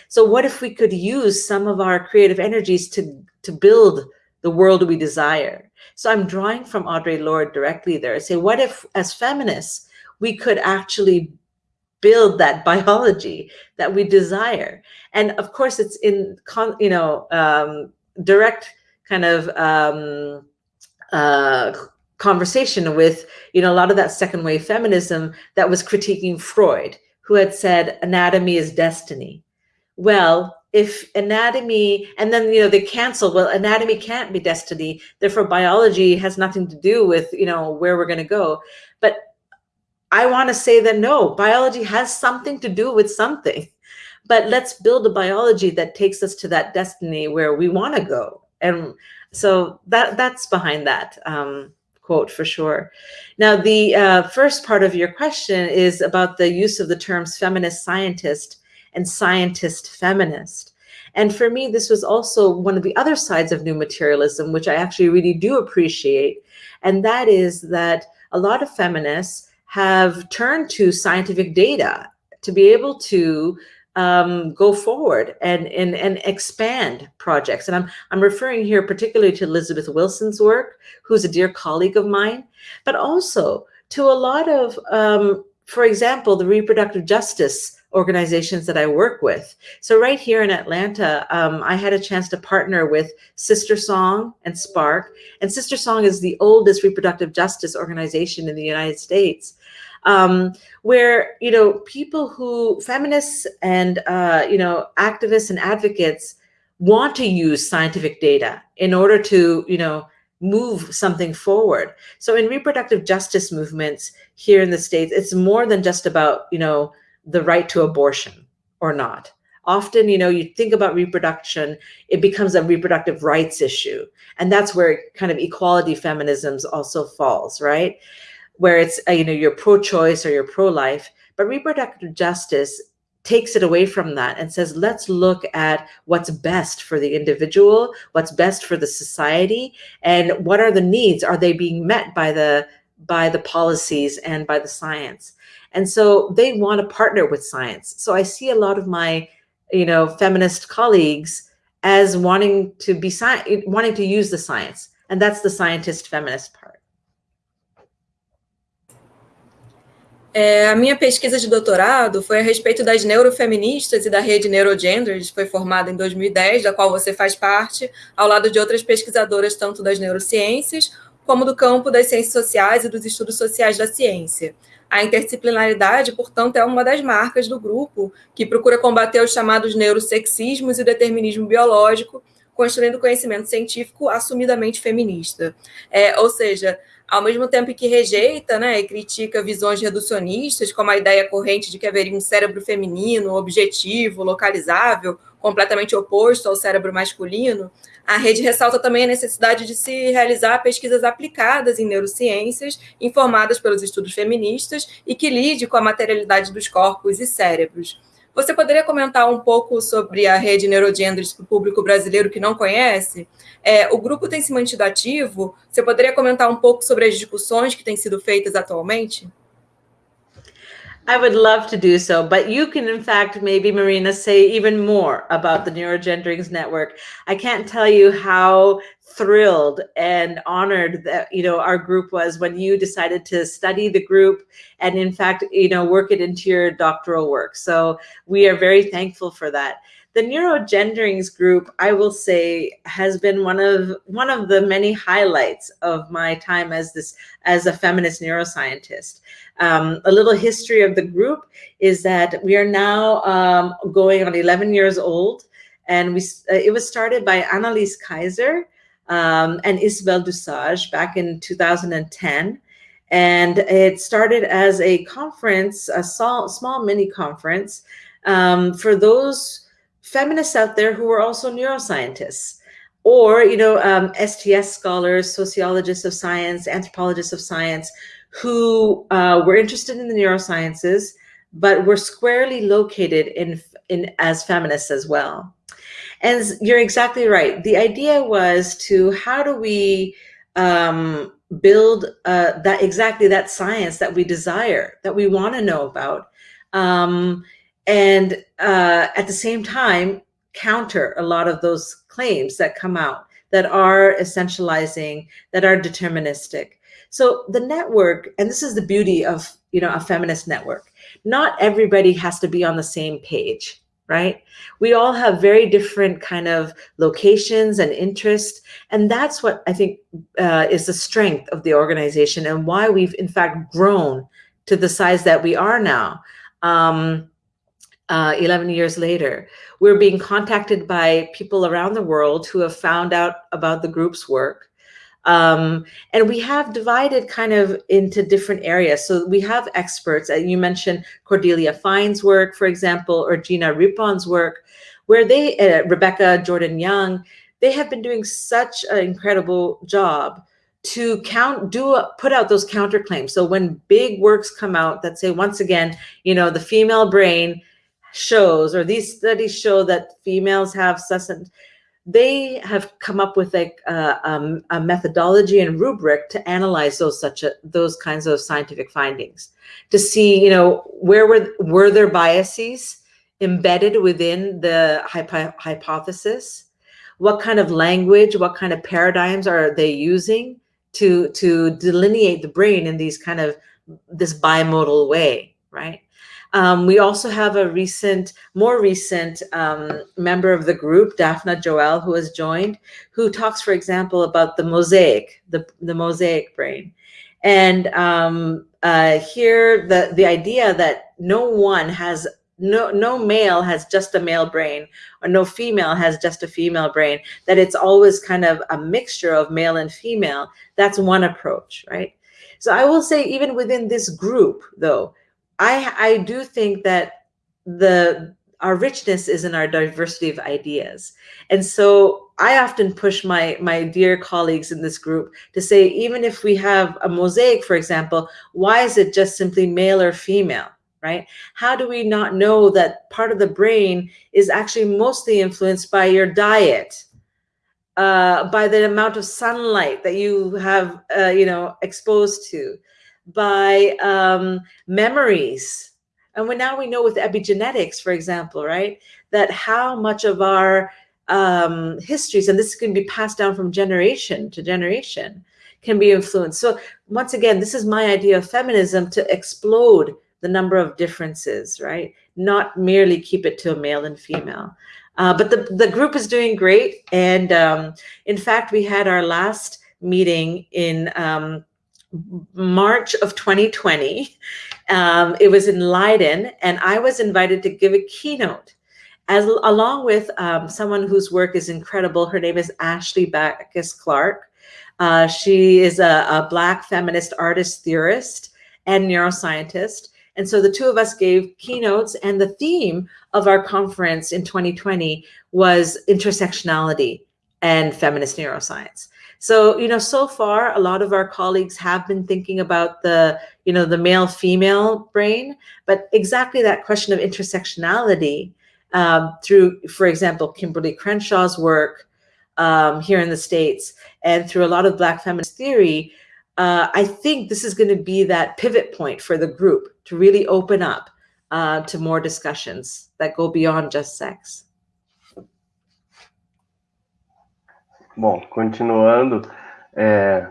Speaker 2: So what if we could use some of our creative energies to to build the world we desire? So i'm drawing from audre lorde directly there. I say what if as feminists we could actually build that biology that we desire. And of course, it's in, you know, um, direct kind of um, uh, conversation with, you know, a lot of that second wave feminism that was critiquing Freud, who had said anatomy is destiny. Well, if anatomy, and then, you know, they cancel, well, anatomy can't be destiny. Therefore, biology has nothing to do with, you know, where we're going to go. But I want to say that no, biology has something to do with something. But let's build a biology that takes us to that destiny where we want to go. And so that that's behind that. Um, quote for sure. Now, the uh, first part of your question is about the use of the terms feminist scientist and scientist feminist. And for me, this was also one of the other sides of new materialism, which I actually really do appreciate. And that is that a lot of feminists have turned to scientific data to be able to um, go forward and, and, and expand projects. And I'm, I'm referring here particularly to Elizabeth Wilson's work, who's a dear colleague of mine, but also to a lot of, um, for example, the reproductive justice organizations that I work with. So right here in Atlanta, um, I had a chance to partner with SisterSong and Spark. And SisterSong is the oldest reproductive justice organization in the United States um, where you know people who feminists and uh, you know activists and advocates want to use scientific data in order to you know move something forward. So in reproductive justice movements here in the states, it's more than just about you know the right to abortion or not. Often, you know, you think about reproduction, it becomes a reproductive rights issue. And that's where kind of equality feminisms also falls, right? Where it's uh, you know you're pro-choice or you're pro-life but reproductive justice takes it away from that and says let's look at what's best for the individual what's best for the society and what are the needs? Are they being met by the by the policies and by the science? And so they want to partner with science. So i see a lot of my you know feminist colleagues as wanting to be wanting to use the science and that's the scientist feminist part
Speaker 3: É, a minha pesquisa de doutorado foi a respeito das neurofeministas e da rede Neurogenders, foi formada em 2010, da qual você faz parte, ao lado de outras pesquisadoras, tanto das neurociências, como do campo das ciências sociais e dos estudos sociais da ciência. A interdisciplinaridade, portanto, é uma das marcas do grupo, que procura combater os chamados neurosexismos e o determinismo biológico, construindo conhecimento científico assumidamente feminista. É, ou seja, ao mesmo tempo que rejeita né, e critica visões reducionistas, como a ideia corrente de que haveria um cérebro feminino, objetivo, localizável, completamente oposto ao cérebro masculino, a rede ressalta também a necessidade de se realizar pesquisas aplicadas em neurociências, informadas pelos estudos feministas e que lide com a materialidade dos corpos e cérebros. Você poderia comentar um pouco sobre a rede Neurogenders para o público brasileiro que não conhece? É, o grupo tem se mantido ativo? Você poderia comentar um pouco sobre as discussões que têm sido feitas atualmente?
Speaker 2: I would love to do so, but you can, in fact, maybe Marina, say even more about the Neurogenderings Network. I can't tell you how thrilled and honored that you know our group was when you decided to study the group and in fact you know work it into your doctoral work. So we are very thankful for that. The neurogenderings group i will say has been one of one of the many highlights of my time as this as a feminist neuroscientist. Um, a little history of the group is that we are now um, going on 11 years old and we uh, it was started by Anelis Kaiser um, and Isabelle Dussauge back in 2010. And it started as a conference, a small, small mini conference um, for those feminists out there who were also neuroscientists or, you know, um, STS scholars, sociologists of science, anthropologists of science, who uh, were interested in the neurosciences, but were squarely located in, in as feminists as well. And you're exactly right. The idea was to how do we um, build uh, that exactly that science that we desire, that we want to know about, um, and uh, at the same time counter a lot of those claims that come out that are essentializing, that are deterministic. So the network, and this is the beauty of you know a feminist network. Not everybody has to be on the same page right? We all have very different kind of locations and interests. And that's what I think uh, is the strength of the organization and why we've in fact grown to the size that we are now. Um, uh, 11 years later, we're being contacted by people around the world who have found out about the group's work um, and we have divided kind of into different areas. So we have experts, uh, you mentioned Cordelia Fine's work, for example, or Gina Rippon's work, where they, uh, Rebecca Jordan Young, they have been doing such an incredible job to count do put out those counterclaims so when big works come out that say once again you know the female brain shows or these studies show that females have they have come up with a, um, a methodology and rubric to analyze those such a, those kinds of scientific findings to see you know where were were there biases embedded within the hypo hypothesis? What kind of language what kind of paradigms are they using to to delineate the brain in these kind of this bimodal way right um, we also have a recent, more recent um, member of the group, Daphna Joel, who has joined, who talks, for example, about the mosaic, the, the mosaic brain. And um, uh, here, the, the idea that no one has no no male has just a male brain or no female has just a female brain that it's always kind of a mixture of male and female that's one approach right so i will say even within this group though I I do think that the our richness is in our diversity of ideas. And so I often push my my dear colleagues in this group to say, even if we have a mosaic, for example, why is it just simply male or female? Right? How do we not know that part of the brain is actually mostly influenced by your diet, uh, by the amount of sunlight that you have, uh, you know, exposed to, by um, memories. And when now we know with epigenetics, for example, right, that how much of our um, histories, and this can be passed down from generation to generation, can be influenced. So once again, this is my idea of feminism to explode the number of differences, right? Not merely keep it to a male and female. Uh, but the, the group is doing great. And um, in fact, we had our last meeting in um, March of 2020. Um, it was in Leiden, and I was invited to give a keynote, as along with um, someone whose work is incredible. Her name is Ashley Baccus Clark. Uh, she is a, a Black feminist artist, theorist, and neuroscientist. And so the two of us gave keynotes, and the theme of our conference in 2020 was intersectionality and feminist neuroscience. So, you know, so far, a lot of our colleagues have been thinking about the, you know, the male female brain, but exactly that question of intersectionality um, through, for example, Kimberlé Crenshaw's work um, here in the States and through a lot of Black feminist theory, uh, I think this is going to be that pivot point for the group to really open up uh, to more discussions that go beyond just sex.
Speaker 1: Bom, continuando, é,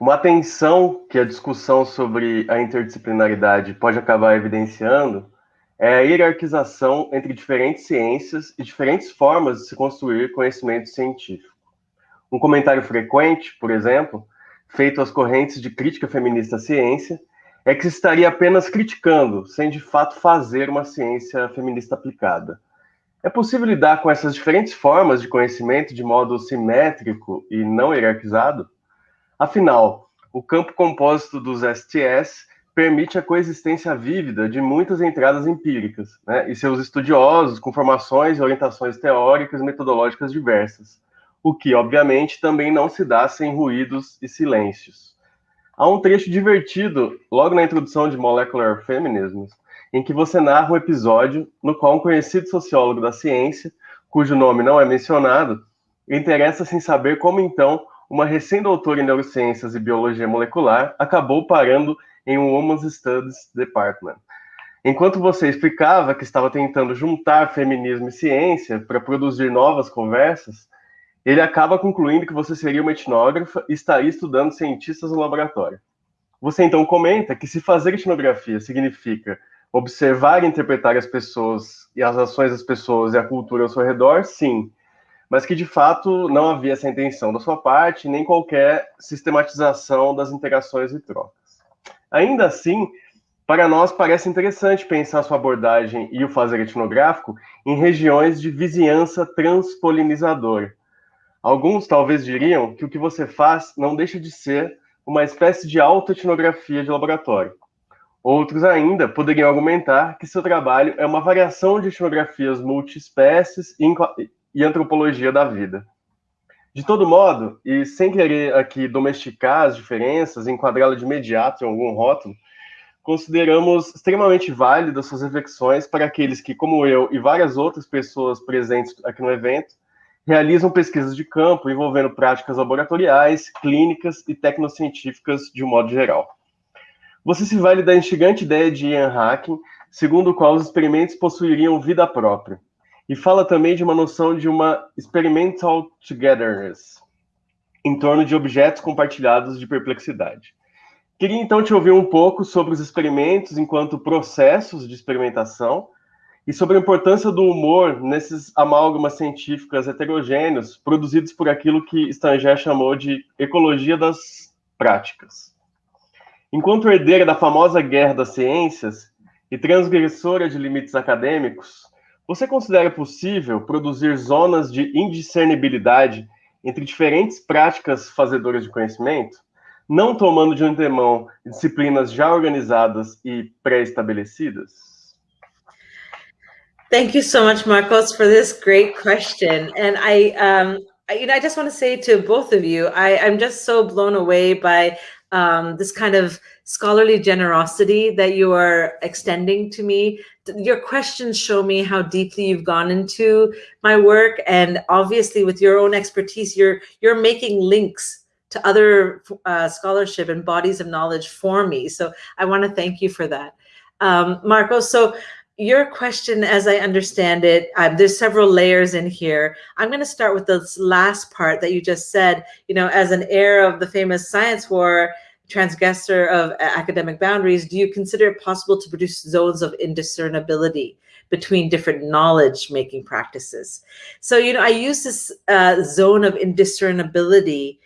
Speaker 1: uma tensão que a discussão sobre a interdisciplinaridade pode acabar evidenciando é a hierarquização entre diferentes ciências e diferentes formas de se construir conhecimento científico. Um comentário frequente, por exemplo, feito às correntes de crítica feminista à ciência, é que se estaria apenas criticando, sem de fato fazer uma ciência feminista aplicada. É possível lidar com essas diferentes formas de conhecimento de modo simétrico e não hierarquizado? Afinal, o campo compósito dos STS permite a coexistência vívida de muitas entradas empíricas, né, e seus estudiosos com formações e orientações teóricas e metodológicas diversas, o que, obviamente, também não se dá sem ruídos e silêncios. Há um trecho divertido, logo na introdução de Molecular Feminism, em que você narra um episódio no qual um conhecido sociólogo da ciência, cujo nome não é mencionado, interessa-se em saber como então uma recém-doutora em neurociências e biologia molecular acabou parando em um Women's Studies Department. Enquanto você explicava que estava tentando juntar feminismo e ciência para produzir novas conversas, ele acaba concluindo que você seria uma etnógrafa e estaria estudando cientistas no laboratório. Você então comenta que se fazer etnografia significa observar e interpretar as pessoas e as ações das pessoas e a cultura ao seu redor, sim, mas que de fato não havia essa intenção da sua parte, nem qualquer sistematização das interações e trocas. Ainda assim, para nós parece interessante pensar sua abordagem e o fazer etnográfico em regiões de vizinhança transpolinizadora. Alguns talvez diriam que o que você faz não deixa de ser uma espécie de autoetnografia de laboratório. Outros ainda poderiam argumentar que seu trabalho é uma variação de etnografias multiespécies e antropologia da vida. De todo modo, e sem querer aqui domesticar as diferenças, enquadrá-la de imediato em algum rótulo, consideramos extremamente válidas suas reflexões para aqueles que, como eu e várias outras pessoas presentes aqui no evento, realizam pesquisas de campo envolvendo práticas laboratoriais, clínicas e tecnocientíficas de um modo geral. Você se vale da instigante ideia de Ian Hacking, segundo o qual os experimentos possuiriam vida própria, e fala também de uma noção de uma experimental togetherness, em torno de objetos compartilhados de perplexidade. Queria então te ouvir um pouco sobre os experimentos enquanto processos de experimentação e sobre a importância do humor nesses amálgamas científicas heterogêneos produzidos por aquilo que Stanger chamou de ecologia das práticas. Enquanto herdeira da famosa guerra das ciências e transgressora de limites acadêmicos, você considera possível produzir zonas de indiscernibilidade entre diferentes práticas fazedoras de conhecimento, não tomando de antemão disciplinas já organizadas e pré-estabelecidas?
Speaker 2: Thank you so much, Marcos, for this great question. And I, um, I, you know, I just want to say to both of you, I, I'm just so blown away by um, this kind of scholarly generosity that you are extending to me. Your questions show me how deeply you've gone into my work, and obviously, with your own expertise, you're you're making links to other uh, scholarship and bodies of knowledge for me. So I want to thank you for that, um, Marco. So your question, as I understand it, um, there's several layers in here. I'm going to start with this last part that you just said. You know, as an heir of the famous science war, transgressor of academic boundaries, do you consider it possible to produce zones of indiscernibility between different knowledge making practices? So, you know, I use this uh, zone of indiscernibility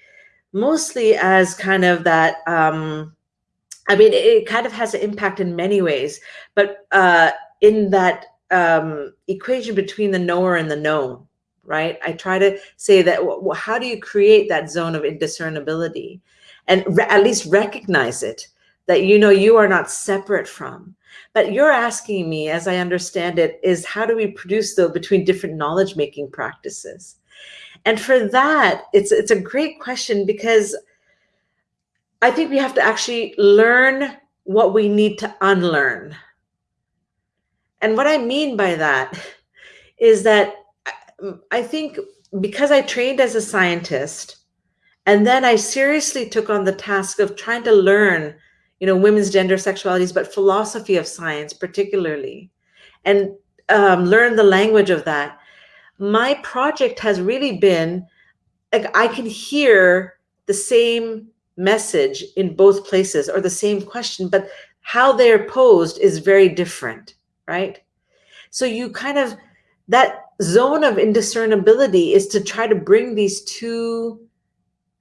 Speaker 2: mostly as kind of that. Um, I mean, it, kind of has an impact in many ways, but uh, in that um, equation between the knower and the known, right? I try to say that, how do you create that zone of indiscernibility? And at least recognize it, that you know you are not separate from. But you're asking me, as I understand it, is how do we produce though between different knowledge making practices? And for that, it's it's a great question because I think we have to actually learn what we need to unlearn and what I mean by that is that I think because I trained as a scientist, and then I seriously took on the task of trying to learn, you know, women's gender sexualities, but philosophy of science particularly, and um, learn the language of that. My project has really been like I can hear the same message in both places or the same question, but how they're posed is very different right? So you kind of, that zone of indiscernibility is to try to bring these two,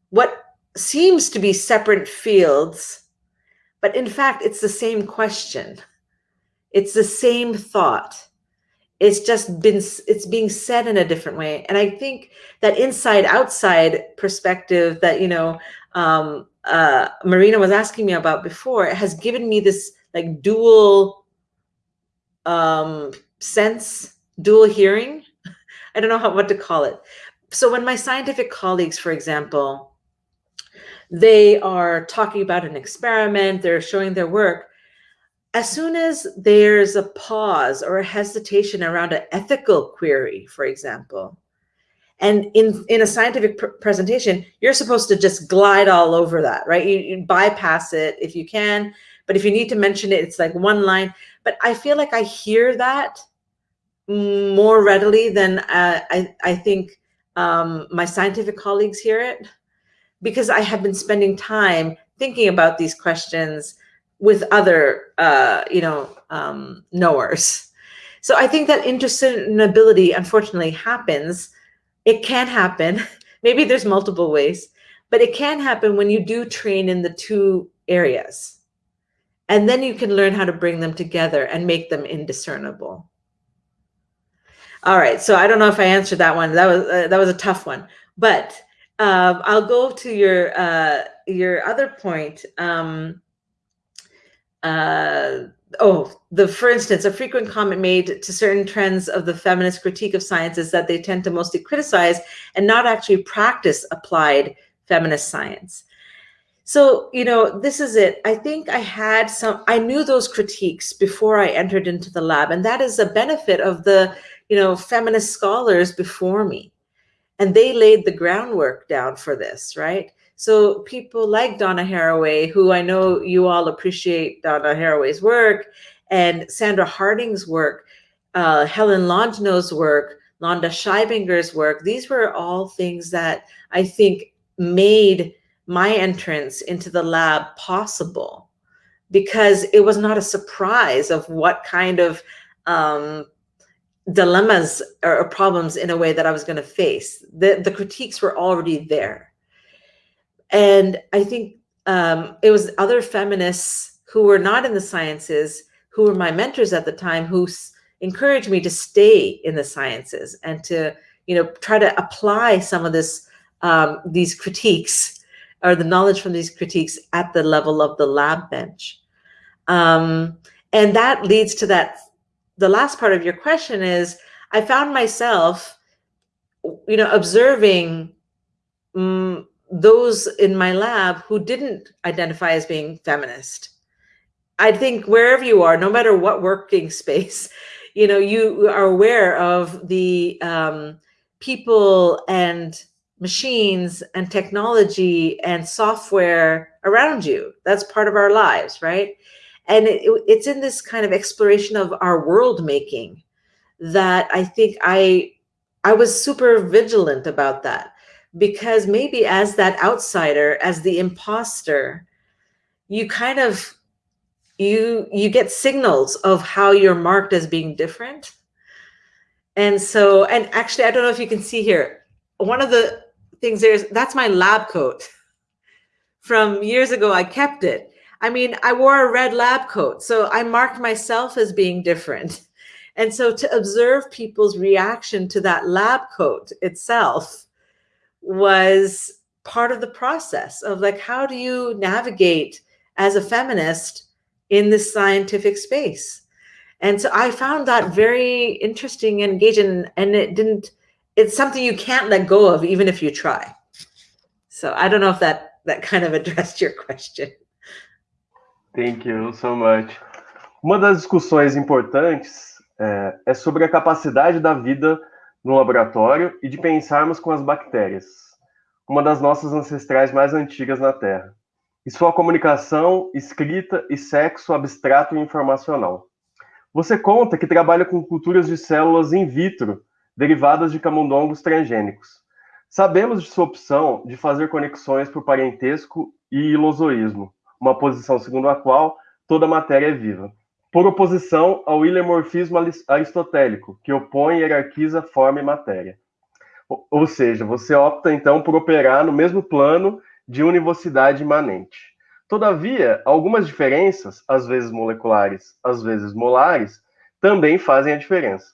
Speaker 2: what seems to be separate fields, but in fact, it's the same question. It's the same thought. It's just been, it's being said in a different way. And I think that inside outside perspective that, you know, um, uh, Marina was asking me about before, has given me this like dual um, sense, dual hearing. I don't know how, what to call it. So when my scientific colleagues, for example, they are talking about an experiment, they're showing their work, as soon as there's a pause or a hesitation around an ethical query, for example, and in, in a scientific pr presentation, you're supposed to just glide all over that, right? You, you bypass it if you can, but if you need to mention it, it's like one line. But I feel like I hear that more readily than uh, I, I think um, my scientific colleagues hear it because I have been spending time thinking about these questions with other, uh, you know, um, knowers. So I think that indiscernibility, unfortunately, happens. It can happen. Maybe there's multiple ways, but it can happen when you do train in the two areas. And then you can learn how to bring them together and make them indiscernible. All right, so I don't know if I answered that one. That was uh, that was a tough one, but um, I'll go to your uh, your other point. Um, uh, oh, the for instance, a frequent comment made to certain trends of the feminist critique of science is that they tend to mostly criticize and not actually practice applied feminist science. So, you know, this is it. I think I had some, I knew those critiques before I entered into the lab. And that is a benefit of the, you know, feminist scholars before me. And they laid the groundwork down for this, right? So people like Donna Haraway, who I know you all appreciate Donna Haraway's work, and Sandra Harding's work, uh, Helen Longino's work, Londa Schiebinger's work, these were all things that I think made my entrance into the lab possible because it was not a surprise of what kind of um, dilemmas or problems in a way that I was going to face. The, the critiques were already there. And I think um, it was other feminists who were not in the sciences, who were my mentors at the time, who encouraged me to stay in the sciences and to, you know, try to apply some of this, um, these critiques or the knowledge from these critiques at the level of the lab bench. Um, and that leads to that, the last part of your question is, I found myself, you know, observing um, those in my lab who didn't identify as being feminist. I think wherever you are, no matter what working space, you know, you are aware of the um, people and machines and technology and software around you. That's part of our lives, right? And it, it's in this kind of exploration of our world making that I think I I was super vigilant about that because maybe as that outsider, as the imposter, you kind of you you get signals of how you're marked as being different. And so, and actually, I don't know if you can see here, one of the things there's, that's my lab coat from years ago. I kept it. I mean, I wore a red lab coat, so I marked myself as being different. And so to observe people's reaction to that lab coat itself was part of the process of like, how do you navigate as a feminist in this scientific space? And so I found that very interesting and engaging and it didn't, it's something you can't let go of even if you try. So I don't know if that, that kind of addressed your question.
Speaker 1: Thank you so much. Uma das discussões importantes é, é sobre a capacidade da vida no laboratório e de pensarmos com as bactérias, uma das nossas ancestrais mais antigas na Terra, e sua comunicação, escrita e sexo abstrato e informacional. Você conta que trabalha com culturas de células in vitro, derivadas de camundongos transgênicos. Sabemos de sua opção de fazer conexões por parentesco e ilozoísmo, uma posição segundo a qual toda matéria é viva por oposição ao ilemorfismo aristotélico, que opõe e hierarquiza forma e matéria. Ou seja, você opta então por operar no mesmo plano de univocidade imanente. Todavia, algumas diferenças, às vezes moleculares, às vezes molares, também fazem a diferença.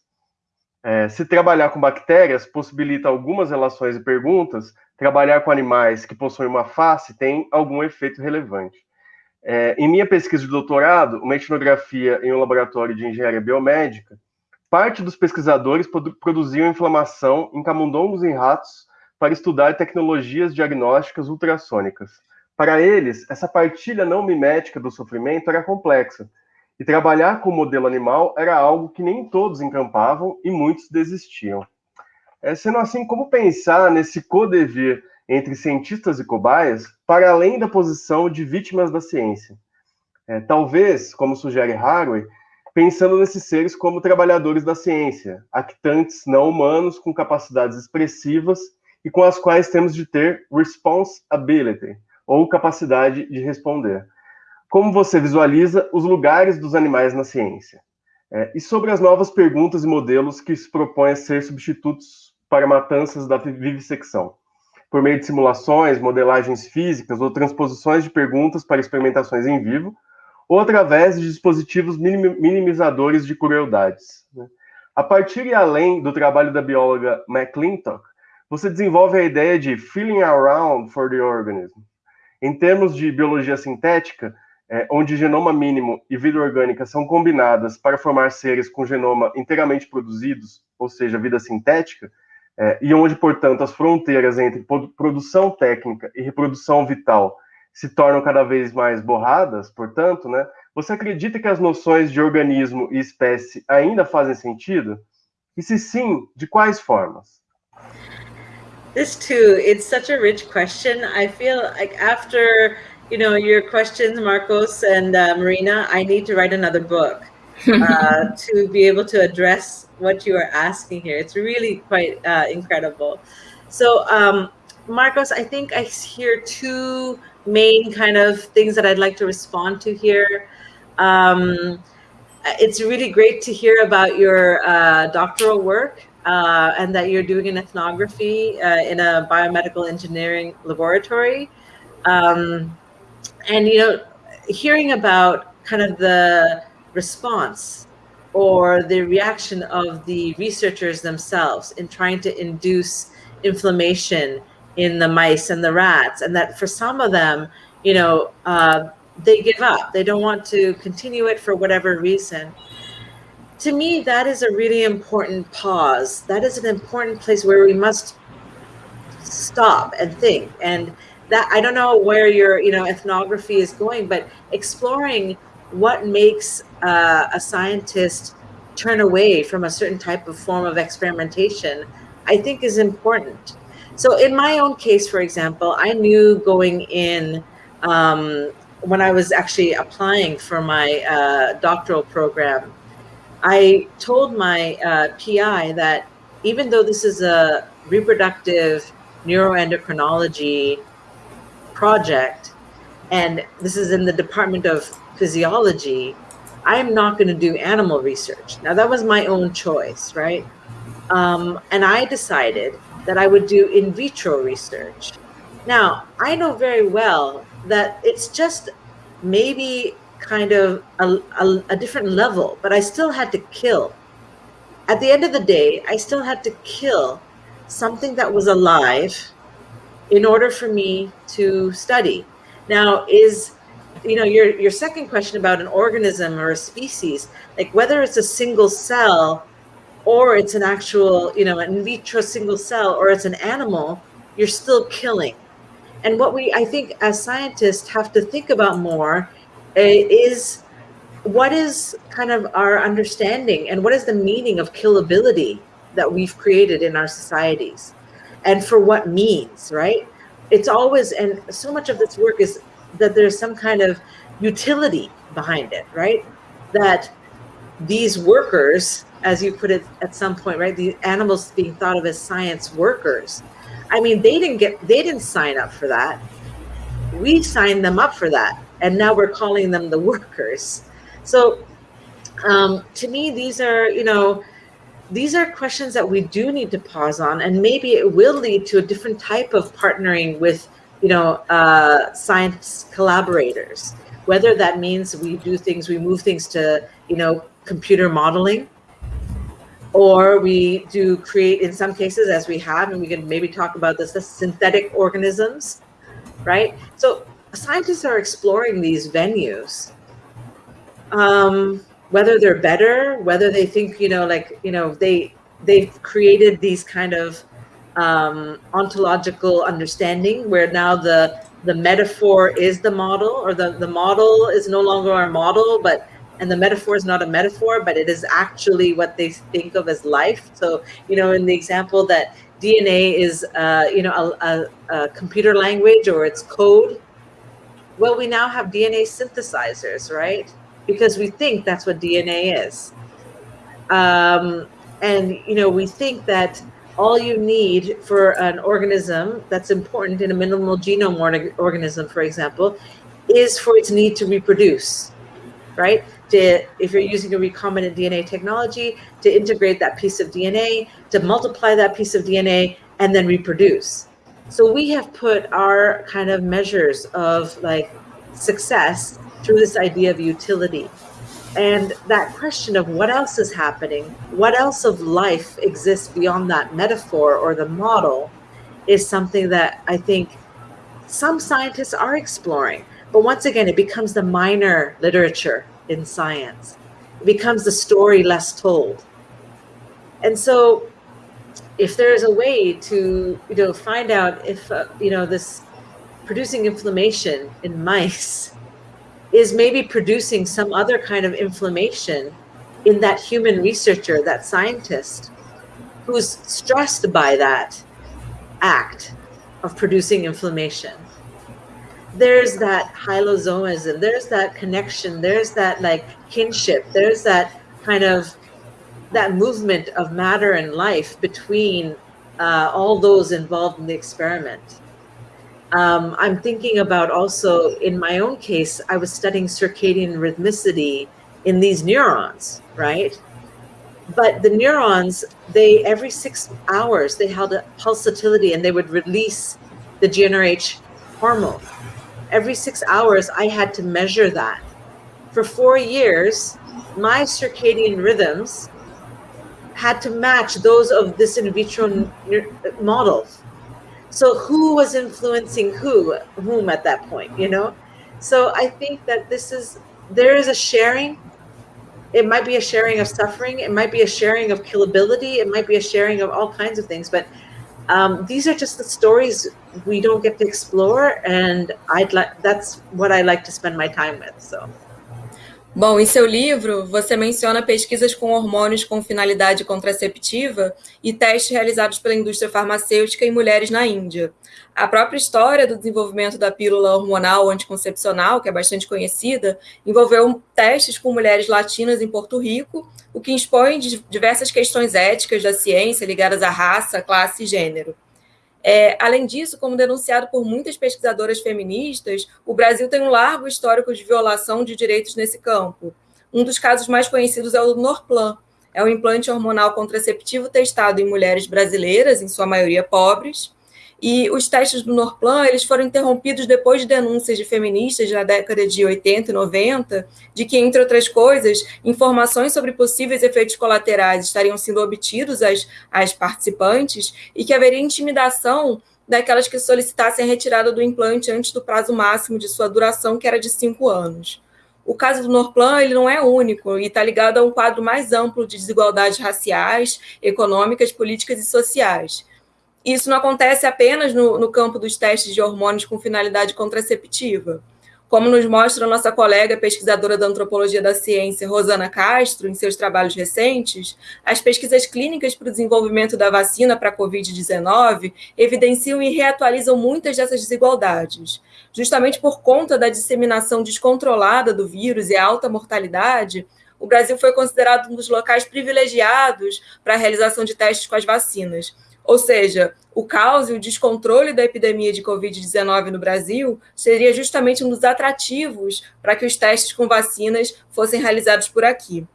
Speaker 1: É, se trabalhar com bactérias possibilita algumas relações e perguntas, trabalhar com animais que possuem uma face tem algum efeito relevante. É, em minha pesquisa de doutorado, uma etnografia em um laboratório de engenharia biomédica, parte dos pesquisadores produziam inflamação em camundongos e ratos para estudar tecnologias diagnósticas ultrassônicas. Para eles, essa partilha não mimética do sofrimento era complexa, e trabalhar com o modelo animal era algo que nem todos encampavam e muitos desistiam. É, sendo assim, como pensar nesse co-devir entre cientistas e cobaias para além da posição de vítimas da ciência. É, talvez, como sugere Haraway, pensando nesses seres como trabalhadores da ciência, actantes não humanos com capacidades expressivas e com as quais temos de ter responsibility, ou capacidade de responder. como você visualiza os lugares dos animais na ciência? É, e sobre as novas perguntas e modelos que se propõem a ser substitutos para matanças da vivissecção, por meio de simulações, modelagens físicas ou transposições de perguntas para experimentações em vivo, ou através de dispositivos minimizadores de crueldades. Né? A partir e além do trabalho da bióloga McClintock, você desenvolve a ideia de feeling around for the organism. Em termos de biologia sintética, é, onde genoma mínimo e vida orgânica são combinadas para formar seres com genoma inteiramente produzidos, ou seja, vida sintética, é, e onde, portanto, as fronteiras entre produção técnica e reprodução vital se tornam cada vez mais borradas, portanto, né, você acredita que as noções de organismo e espécie ainda fazem sentido? E se sim, de quais formas?
Speaker 2: This too, it's such a rich question. I feel like after you know, your questions, Marcos and uh, Marina, I need to write another book uh, to be able to address what you are asking here. It's really quite uh, incredible. So, um, Marcos, I think I hear two main kind of things that I'd like to respond to here. Um, it's really great to hear about your uh, doctoral work uh, and that you're doing an ethnography uh, in a biomedical engineering laboratory. Um, and you know hearing about kind of the response or the reaction of the researchers themselves in trying to induce inflammation in the mice and the rats and that for some of them you know uh, they give up. They don't want to continue it for whatever reason. To me that is a really important pause. That is an important place where we must stop and think. And that I don't know where your you know ethnography is going, but exploring what makes uh, a scientist turn away from a certain type of form of experimentation, I think is important. So in my own case, for example, I knew going in um, when I was actually applying for my uh, doctoral program, I told my uh, PI that even though this is a reproductive neuroendocrinology project, and this is in the Department of Physiology, I'm not going to do animal research. Now, that was my own choice, right? Um, and I decided that I would do in vitro research. Now, I know very well that it's just maybe kind of a, a, a, different level, but I still had to kill. At the end of the day, I still had to kill something that was alive in order for me to study. Now, is you know your your second question about an organism or a species, like whether it's a single cell or it's an actual, you know, an in vitro single cell or it's an animal, you're still killing. And what we, I think, as scientists have to think about more uh, is what is kind of our understanding and what is the meaning of killability that we've created in our societies and for what means, right? It's always, and so much of this work is that there's some kind of utility behind it, right? That these workers, as you put it at some point, right? The animals being thought of as science workers. I mean, they didn't get, they didn't sign up for that. We signed them up for that. And now we're calling them the workers. So um, to me, these are, you know, these are questions that we do need to pause on and maybe it will lead to a different type of partnering with you know uh, science collaborators. Whether that means we do things we move things to you know computer modeling or we do create in some cases as we have and we can maybe talk about this the synthetic organisms right? So scientists are exploring these venues um, whether they're better, whether they think, you know, like, you know, they, they've created these kind of um, ontological understanding where now the, the metaphor is the model or the, the model is no longer our model, but and the metaphor is not a metaphor, but it is actually what they think of as life. So, you know, in the example that DNA is, uh, you know, a, a, a, computer language or it's code. Well, we now have DNA synthesizers, right? because we think that's what DNA is. Um, and, you know, we think that all you need for an organism that's important in a minimal genome organism, for example, is for its need to reproduce, right? To, if you're using a recombinant DNA technology, to integrate that piece of DNA, to multiply that piece of DNA, and then reproduce. So we have put our kind of measures of like success through this idea of utility. And that question of what else is happening, what else of life exists beyond that metaphor or the model is something that I think some scientists are exploring. But once again, it becomes the minor literature in science. It becomes the story less told. And so if there is a way to, you know, find out if, uh, you know, this producing inflammation in mice is maybe producing some other kind of inflammation in that human researcher, that scientist who's stressed by that act of producing inflammation there's that hylozoism, there's that connection, there's that like kinship, there's that kind of that movement of matter and life between uh, all those involved in the experiment. Um, I'm thinking about also in my own case, I was studying circadian rhythmicity in these neurons, right? But the neurons, they every six hours they held a pulsatility and they would release the GnRH hormone every six hours, I had to measure that. For four years, my circadian rhythms had to match those of this in vitro model. So who was influencing who, whom at that point, you know? So I think that this is, there is a sharing. It might be a sharing of suffering. It might be a sharing of killability. It might be a sharing of all kinds of things. But um, these are just the stories we don't get to explore, and I'd like that's what I like to spend my time with. So.
Speaker 3: Bom, em seu livro, você menciona pesquisas com hormônios com finalidade contraceptiva e testes realizados pela indústria farmacêutica em mulheres na Índia. A própria história do desenvolvimento da pílula hormonal anticoncepcional, que é bastante conhecida, envolveu testes com mulheres latinas em Porto Rico, o que expõe diversas questões éticas da ciência ligadas à raça, classe e gênero. É, além disso, como denunciado por muitas pesquisadoras feministas, o Brasil tem um largo histórico de violação de direitos nesse campo. Um dos casos mais conhecidos é o do Norplan. É um implante hormonal contraceptivo testado em mulheres brasileiras, em sua maioria pobres, e os testes do Norplan eles foram interrompidos depois de denúncias de feministas na década de 80 e 90, de que, entre outras coisas, informações sobre possíveis efeitos colaterais estariam sendo obtidos às, às participantes e que haveria intimidação daquelas que solicitassem a retirada do implante antes do prazo máximo de sua duração, que era de cinco anos. O caso do Norplan ele não é único e está ligado a um quadro mais amplo de desigualdades raciais, econômicas, políticas e sociais. Isso não acontece apenas no, no campo dos testes de hormônios com finalidade contraceptiva. Como nos mostra nossa colega pesquisadora da antropologia da ciência, Rosana Castro, em seus trabalhos recentes, as pesquisas clínicas para o desenvolvimento da vacina para a Covid-19 evidenciam e reatualizam muitas dessas desigualdades. Justamente por conta da disseminação descontrolada do vírus e a alta mortalidade, o Brasil foi considerado um dos locais privilegiados para a realização de testes com as vacinas ou seja, o caos e o descontrole da epidemia de Covid-19 no Brasil seria justamente um dos atrativos para que os testes com vacinas fossem realizados por aqui.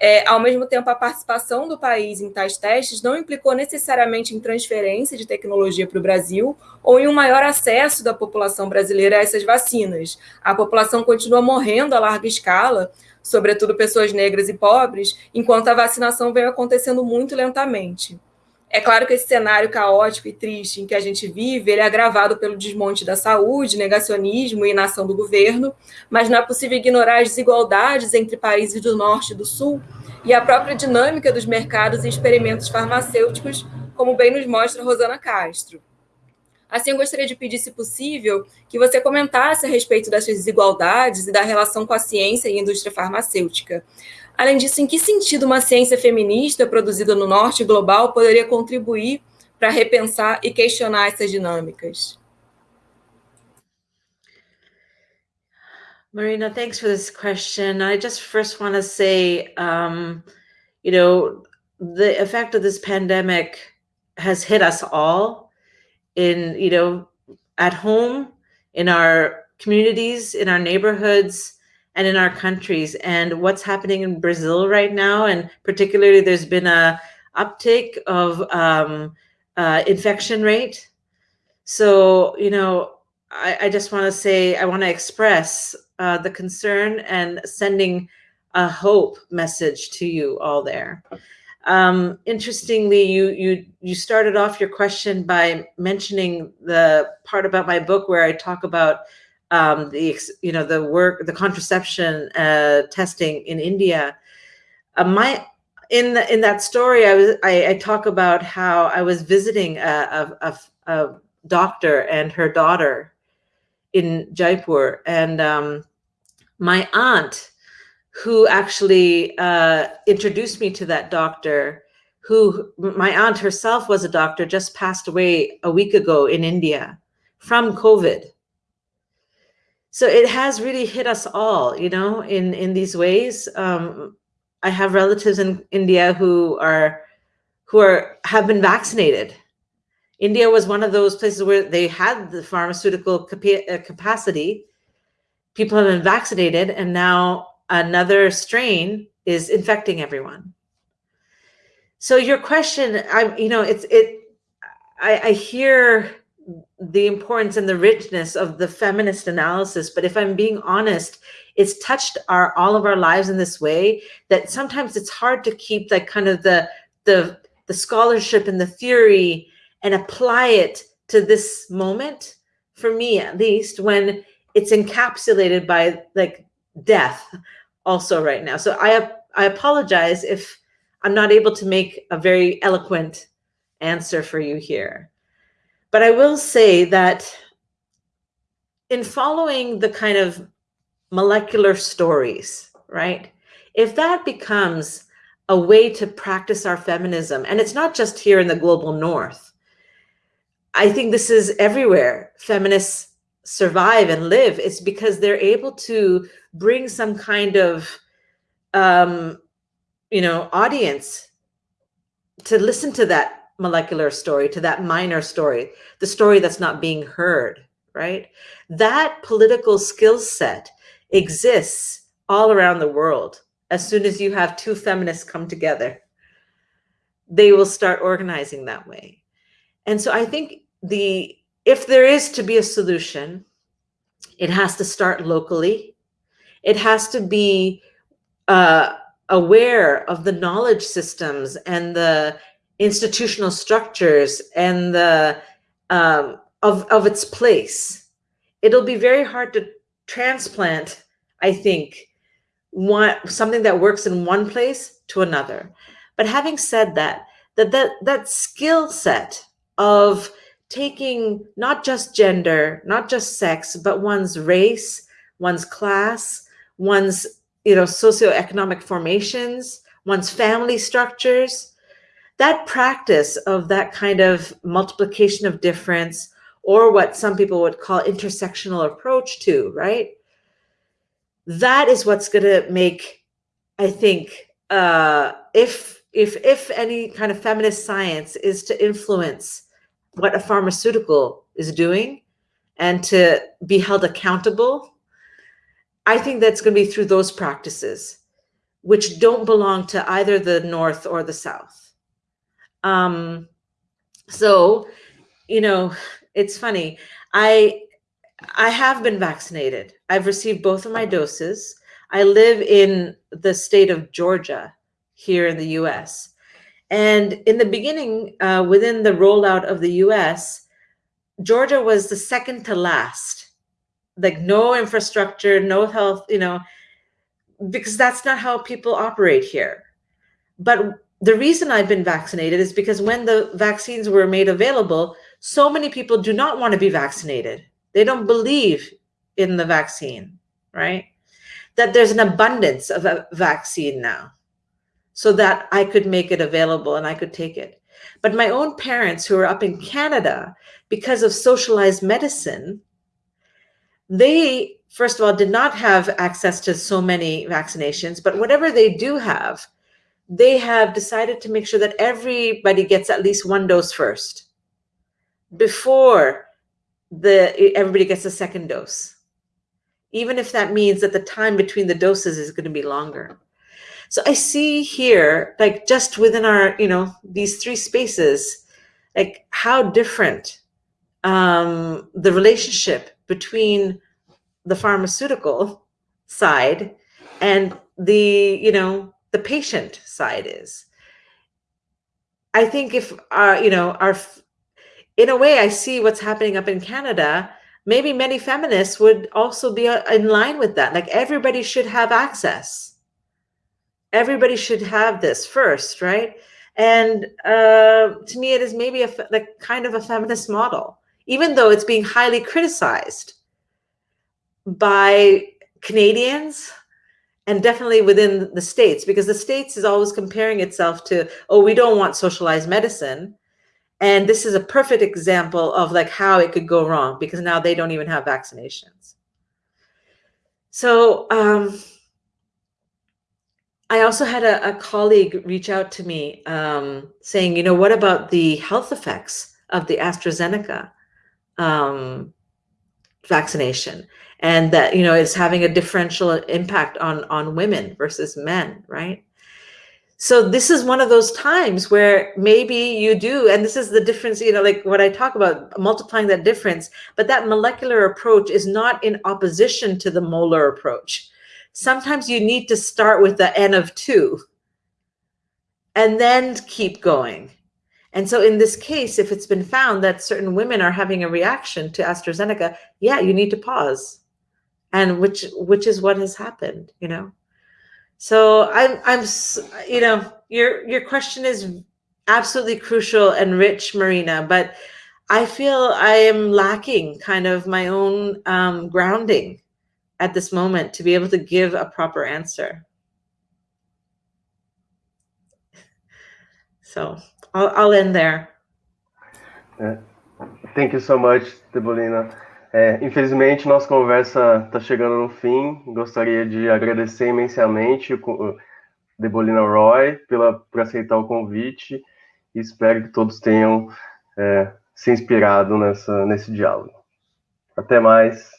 Speaker 3: É, ao mesmo tempo, a participação do país em tais testes não implicou necessariamente em transferência de tecnologia para o Brasil ou em um maior acesso da população brasileira a essas vacinas. A população continua morrendo a larga escala, sobretudo pessoas negras e pobres, enquanto a vacinação veio acontecendo muito lentamente. É claro que esse cenário caótico e triste em que a gente vive, ele é agravado pelo desmonte da saúde, negacionismo e inação do governo, mas não é possível ignorar as desigualdades entre países do norte e do sul e a própria dinâmica dos mercados e experimentos farmacêuticos, como bem nos mostra Rosana Castro. Assim, eu gostaria de pedir, se possível, que você comentasse a respeito dessas desigualdades e da relação com a ciência e a indústria farmacêutica. Além disso, em que sentido uma ciência feminista produzida no norte global poderia contribuir para repensar e questionar essas dinâmicas?
Speaker 2: Marina, thanks for this question. I just first want to say, um, you know, the effect of this pandemic has hit us all in, you know, at home, in our communities, in our neighborhoods, and in our countries. And what's happening in Brazil right now, and particularly there's been a uptick of um, uh, infection rate. So, you know, I, I just want to say, I want to express uh, the concern and sending a hope message to you all there. Um, interestingly, you you you started off your question by mentioning the part about my book where I talk about um, the you know the work the contraception uh, testing in India. Uh, my in the, in that story, I was I, I, talk about how I was visiting a, a, a, a doctor and her daughter in Jaipur, and um, my aunt, who actually uh, introduced me to that doctor, who my aunt herself was a doctor, just passed away a week ago in India from COVID so it has really hit us all, you know, in in these ways. Um, I have relatives in India who are who are have been vaccinated. India was one of those places where they had the pharmaceutical uh, capacity. People have been vaccinated, and now another strain is infecting everyone. So your question, I you know, it's it. I, I hear the importance and the richness of the feminist analysis but if i'm being honest it's touched our all of our lives in this way that sometimes it's hard to keep that kind of the the the scholarship and the theory and apply it to this moment for me at least when it's encapsulated by like death also right now. So i i apologize if i'm not able to make a very eloquent answer for you here but I will say that in following the kind of molecular stories, right? If that becomes a way to practice our feminism, and it's not just here in the global north, I think this is everywhere. Feminists survive and live. It's because they're able to bring some kind of, um, you know, audience to listen to that molecular story to that minor story, the story that's not being heard, right? That political skill set exists all around the world. As soon as you have two feminists come together, they will start organizing that way. And so I think the if there is to be a solution, it has to start locally. It has to be uh, aware of the knowledge systems and the institutional structures and the um, of, of its place. It'll be very hard to transplant, I think, one something that works in one place to another. But having said that, that that, that skill set of taking not just gender, not just sex, but one's race, one's class, one's you know socioeconomic formations, one's family structures, that practice of that kind of multiplication of difference or what some people would call intersectional approach to, right? That is what's going to make, I think, uh, if if if any kind of feminist science is to influence what a pharmaceutical is doing and to be held accountable, I think that's going to be through those practices, which don't belong to either the North or the South. Um, so, you know, it's funny. I I have been vaccinated. I've received both of my doses. I live in the state of Georgia here in the US. And in the beginning, uh, within the rollout of the US, Georgia was the second to last. Like no infrastructure, no health, you know, because that's not how people operate here. But the reason I've been vaccinated is because when the vaccines were made available, so many people do not want to be vaccinated. They don't believe in the vaccine, right? That there's an abundance of a vaccine now so that I could make it available and I could take it. But my own parents who are up in Canada, because of socialized medicine, they, first of all, did not have access to so many vaccinations, but whatever they do have, they have decided to make sure that everybody gets at least one dose first before the everybody gets a second dose even if that means that the time between the doses is going to be longer. So I see here, like just within our, you know, these three spaces, like how different um, the relationship between the pharmaceutical side and the, you know, the patient side is. I think if, uh, you know, our, in a way, I see what's happening up in Canada maybe many feminists would also be uh, in line with that. Like everybody should have access. Everybody should have this first, right? And uh, to me, it is maybe a like kind of a feminist model, even though it's being highly criticized by Canadians and definitely within the states, because the states is always comparing itself to, oh, we don't want socialized medicine and this is a perfect example of like how it could go wrong because now they don't even have vaccinations. So um, I also had a, a, colleague reach out to me um, saying, you know, what about the health effects of the AstraZeneca um, vaccination? And that, you know, it's having a differential impact on, on women versus men, right? so this is one of those times where maybe you do and this is the difference you know like what i talk about multiplying that difference but that molecular approach is not in opposition to the molar approach. Sometimes you need to start with the n of 2 and then keep going. And so in this case if it's been found that certain women are having a reaction to AstraZeneca yeah you need to pause and which which is what has happened you know so I'm, I'm, you know, your your question is absolutely crucial and rich, Marina. But I feel I am lacking kind of my own um, grounding at this moment to be able to give a proper answer. So I'll, I'll end there.
Speaker 1: Yeah. Thank you so much, Deboleena. É, infelizmente, nossa conversa está chegando no fim. Gostaria de agradecer imensamente o Debolina Roy pela, por aceitar o convite e espero que todos tenham é, se inspirado nessa, nesse diálogo. Até mais.